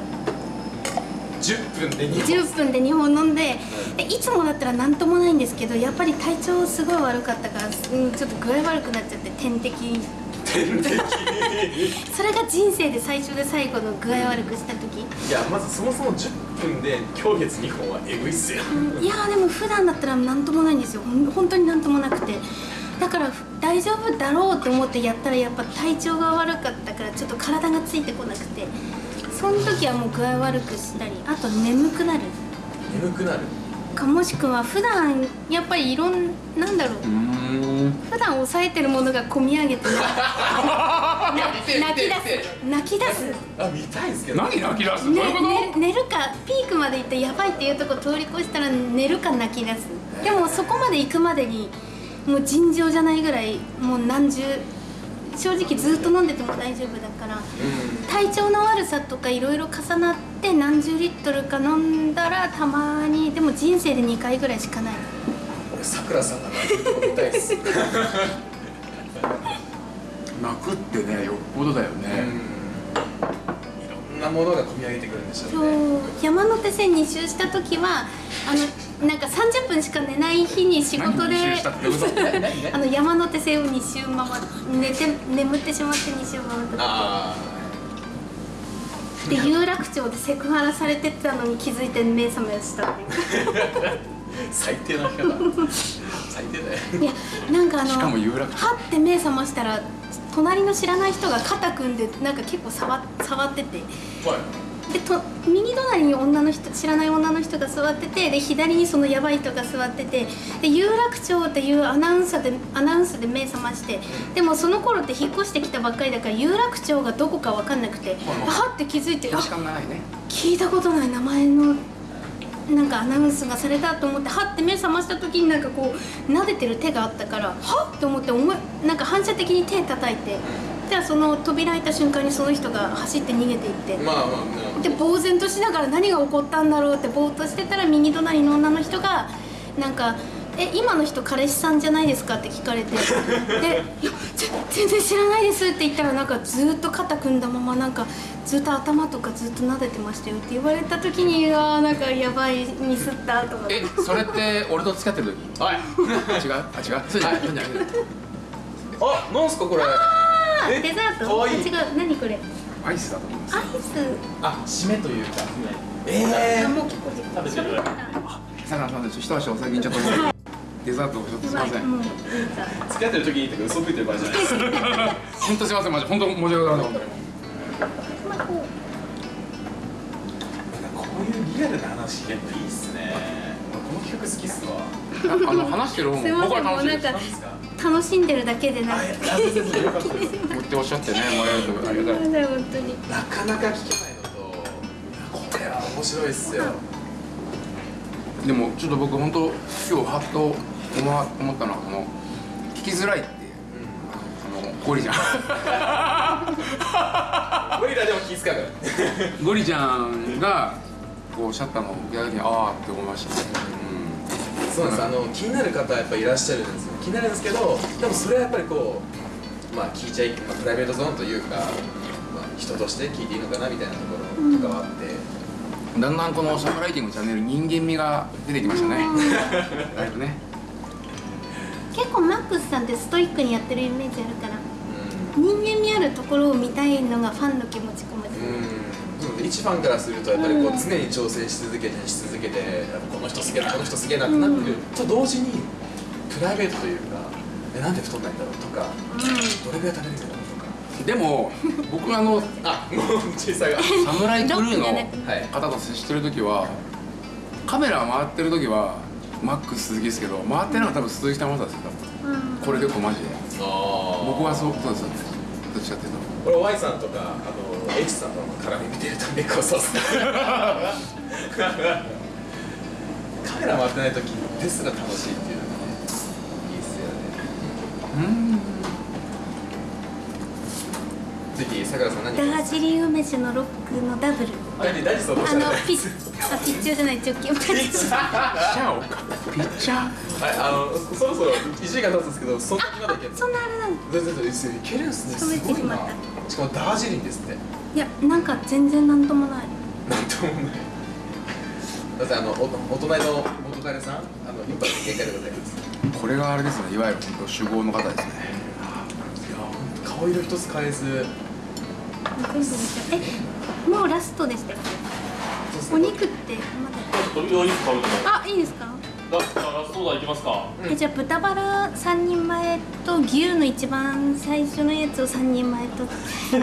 10分で2本。10分で2本飲んででいつもだったら何ともないんですけどやっぱり体調すごい悪かったから、うん、ちょっと具合悪くなっちゃって点滴。点滴？それが人生で最初で最後の具合悪くした時。いやまずそもそも10分で今月2本はエグいっすよ。いやーでも普段だったら何ともないんですよ。本当に何ともなくて。だからふ大丈夫だろうと思ってやったらやっぱ体調が悪かったからちょっと体がついてこなくて。その時はもう具合悪くしたりあと眠くなる。眠くなるかもしくは普段やっぱりいろんなんだろう。うん。普段抑えてるものが込み上げて 泣き出す。泣き出す。あ見たいんですけど。何泣き出すどうねいうこと、ね寝るかピークまで行ってやばいっていうとこ通り越したら寝るか泣き出す。でもそこまで行くまでにもう尋常じゃないぐらいもう何十正直ずっと飲んでても大丈夫だから体調の悪さとかいろいろ重なって何十リットルか飲んだらたまにでも人生で2回ぐらいしかない。俺さくらさんが泣いてるとこ見たいっす泣くってねよっぽどだようん。ね、んなものが込み上げてくるんでしょそう。ねう山手線2周した時はあのなんか30分しか寝ない日に仕事で あの山手線を2周回っ寝て眠ってしまって2周回ったあ時で有楽町でセクハラされてたのに気づいて目覚めしたっていう。あ 最低な生き方。最低だよ。いやなんかあのはって目覚ましたら隣の知らない人が肩組んでなんか結構触触ってて。はい。でと右隣に女の人知らない女の人が座っててで左にそのヤバい人が座っててで有楽町っていうアナウンサーでアナウンスで目覚ましてでもその頃って引っ越してきたばっかりだから有楽町がどこか分かんなくてはって気づいてね。聞いたことない名前のなんかアナウンスがされたと思ってはって目覚ました時になんかこう撫でてる手があったからはっって思って思いなんか反射的に手叩いてじゃあその扉開いた瞬間にその人が走って逃げていってまあまあまあ。で呆然としながら何が起こったんだろうってぼーっとしてたら右隣の女の人がなんか「え今の人彼氏さんじゃないですか?」って聞かれて。で「いやぜ全然知らないです」って言ったらなんかずっと肩組んだままなんかずっと頭とかずっと撫でてましたよって言われた時にあーなんかやばいミスったとかえそれって俺と付き合ってる時？はい。違う？あ違う？そうじゃない？あなんすかこれ？デザート？かわいい。違う。何これ？アイスだと思います。アイス？あ締めというか。えあもう結構食べてる。さらさんで一足お先にちょっとデザートをちょっとすいません、付き合ってる時にとか嘘ついてる場合じゃないです本当すいませんマジ本当申し訳ございませんこういうリアルな話やっぱいいっすね。この企画好きっすわあの話してる方も僕は楽しいです楽しんでるだけでなあんかあ全然よかったですこうやっておっしゃってねもらえるとありがたい本当になかなか聞けないのとこれは面白いっすよ。でもちょっと僕本当今日ハッと思ったのはこの聞きづらいってあのゴリちゃん。ゴリラでも気遣うから。ゴリちゃんがこうおっしゃったのを聞いた時にああって思いましたね、そうなんです。あの気になる方はやっぱいらっしゃるんですよ気になるんですけどでもそれはやっぱりこうまあ聞いちゃい、まあ、プライベートゾーンというか、まあ、人として聞いていいのかなみたいなところとかはあって、うん、だんだんこのサムライティングチャンネル人間味が出てきましたね。だいぶね結構マックスさんってストイックにやってるイメージあるから。う人間味あるところを見たいのがファンの気持ちかもしれない、ん。うん一ファンからするとやっぱりこううん常に挑戦し続けてし続けてこの人すげえなこの人すげえなってなってる。と同時にプライベートというかえなん。で太んないんだろうとかどれぐらい食べれるんだろうとか。でも僕あの あもう小さが サムライクルーのはい。方と接してる時はカメラ回ってる時はマックス鈴木ですけど回ってないのは多分鈴木玉田ですよ。多分うん。これ結構マジで。僕僕はそうそうですどっちかっていうと。これ Y さんとかあの H さんとの絡み見てると結構そうっすねカメラ回ってない時ですら楽しいっていうのがねいいっすよね。うんぜひさくらさん何か。ダージリン梅酒のロックのダブル。何何その？あのピッあピッチューじゃないチョッキピッチャー？ピッチャー？をかピッチャー。はいあのそろそろ1時間経つんですけどそんなにまだいけるそんなあれなんだ。全然全然いけるんすね。すごいな。しかもダージリンですって。いやなんか全然なんともない。なんともない。だってあのおお隣の元彼さん？あのインパクト限界でございます。これがあれですね。いわゆる本当酒豪の方ですね。いや本当顔色一つ変えずえもうラストでしたよお肉ってまちょっとお肉食べてだあいいですか？ラストラストオーダーいきますか。えじゃあ豚バラ3人前と牛の一番最初のやつを3人前と。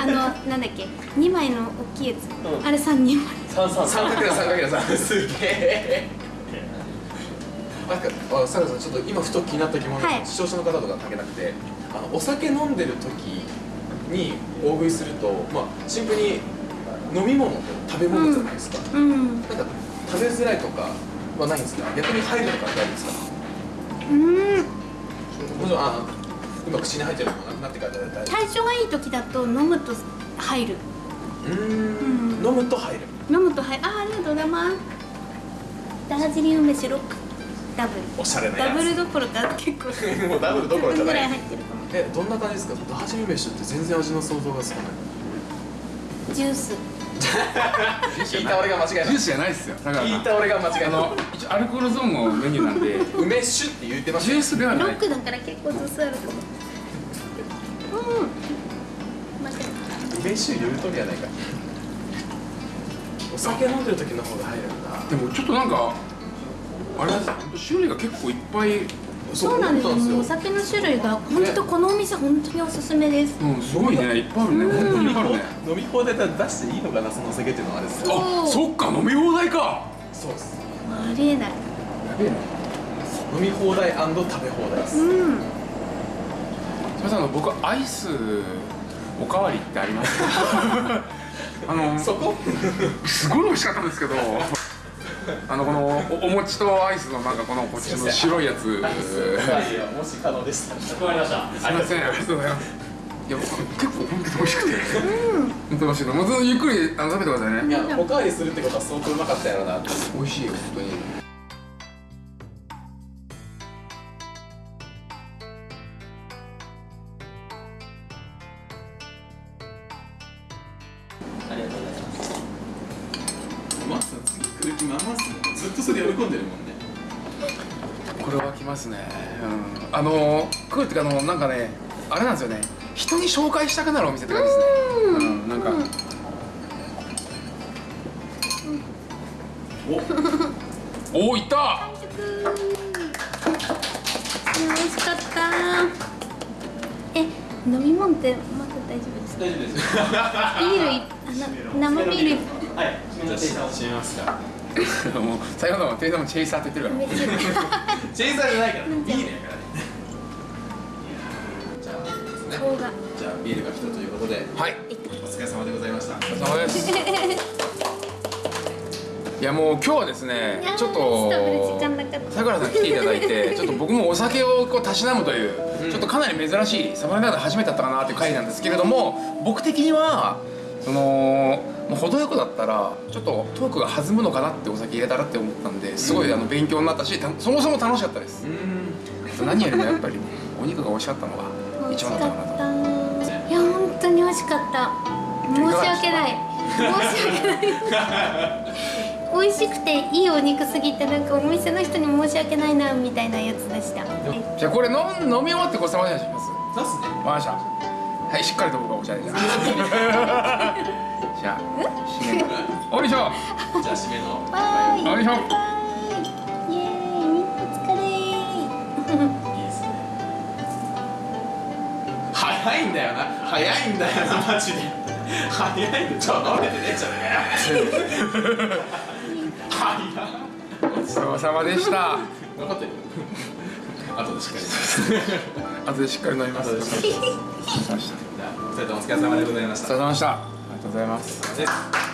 あの なんだっけ？2枚の大きいやつ、うん。あれ3人前。三三。三かけら三かけら三。すげえ。なんかあサラさんちょっと今ふと気になった疑問が、はい。視聴者の方とか関係なくてあのお酒飲んでる時に大食いするとまあシンプルに飲み物と食べ物じゃないですか、うん。なんか食べづらいとかはないんですか？逆に入るとかあるんですか？うん。もちろんあ今口に入ってるのもな？くなってか体調がいい時だと飲むと入る。うーん。飲むと入る。飲むと入る。あありがとうございます。ダージリン梅酒ロック。ダブル。おしゃれなやつ。ダブルどころか結構。もうダブルどころじゃぐらいない入ってるえどんな感じですか？ダージリン飯って全然味の想像がつかない。ジュース。聞いた俺が間違えたジュースじゃないですよ。だから聞いた俺が間違えたあの一応アルコールゾーンのメニューなんで。梅酒って言ってましジュースではないロックだから結構ずつあると思う。うん。間違えた梅酒言うとりやないか。お酒飲んでる時の方が入るんだ。でもちょっとなんかあれです種類が結構いっぱいたそうなんですよ。お酒の種類が本当このお店本当におすすめです。うんすごいね。いっぱいあるね。本当にいっぱいあるね。飲み放題だ出していいのかなそのお酒っていうのはあれですよあそっか飲み放題か。そうです。ありえない。やべえな飲み放題食べ放題です。うん。すみませんあの僕アイスおかわりってあります？あのそこ？すごい美味しかったんですけど あのこのおお餅とアイスのなんかこのこっちの白いやつ。もし可能でしたらかしこません。ありがとうございます。いや僕結構本当に美味しくて。本当に美味しい。のもうずっとゆっくりあの食べてくださいね。いやおかわりするってことは相当うまかったやろうな美味しいよ本当にあの食うっていうかあのなんかねあれなんですよね。人に紹介したくなるお店って感じですね。うん、なんか、お。おいった。美味しかった。え飲み物ってまだ大丈夫ですか？大丈夫です。ビールいあな生ビール。はい閉めますか。もう最後の店員さんもチェイサーって言ってるめっちゃチェイサーじゃないからビールで すいやもう今日はですねちょっとさくらさん来ていただいて ちょっと僕もお酒をこうたしなむという、ちょっとかなり珍しいサムライダーで初めてだったかなっていう回なんですけれども僕的にはそのもう程よくだったらちょっとトークが弾むのかなってお酒入れたらって思ったんですごいあの勉強になったしたそもそも楽しかったです。うん。何よりもやっぱりお肉が美味しかったのが一番だったかなと。ったいや本当に美味しかった。申し訳ない申し訳ない。美味しくていいお肉すぎてなんかお店の人に申し訳ないなみたいなやつでした。じゃあこれ飲ん飲み終わってごちそうさまでします。そうっすね。わかりましたはいしっかりと僕はおしゃれじゃんじゃあ締め。のおいしょじゃあ締めの。バイ。よいしょバイ。イエーイみんなお疲れ。いいですね。早いんだよな。早いんだよなマジで早い。んだちょっと飲めてね。えじゃねえ早っごちそうさまでした分かってる後でしっかり後でしっかり飲みます後でしっかりお疲れ様でしたじゃあお疲れ様でござい。ましたお疲れ様でしたありがとうござい。ます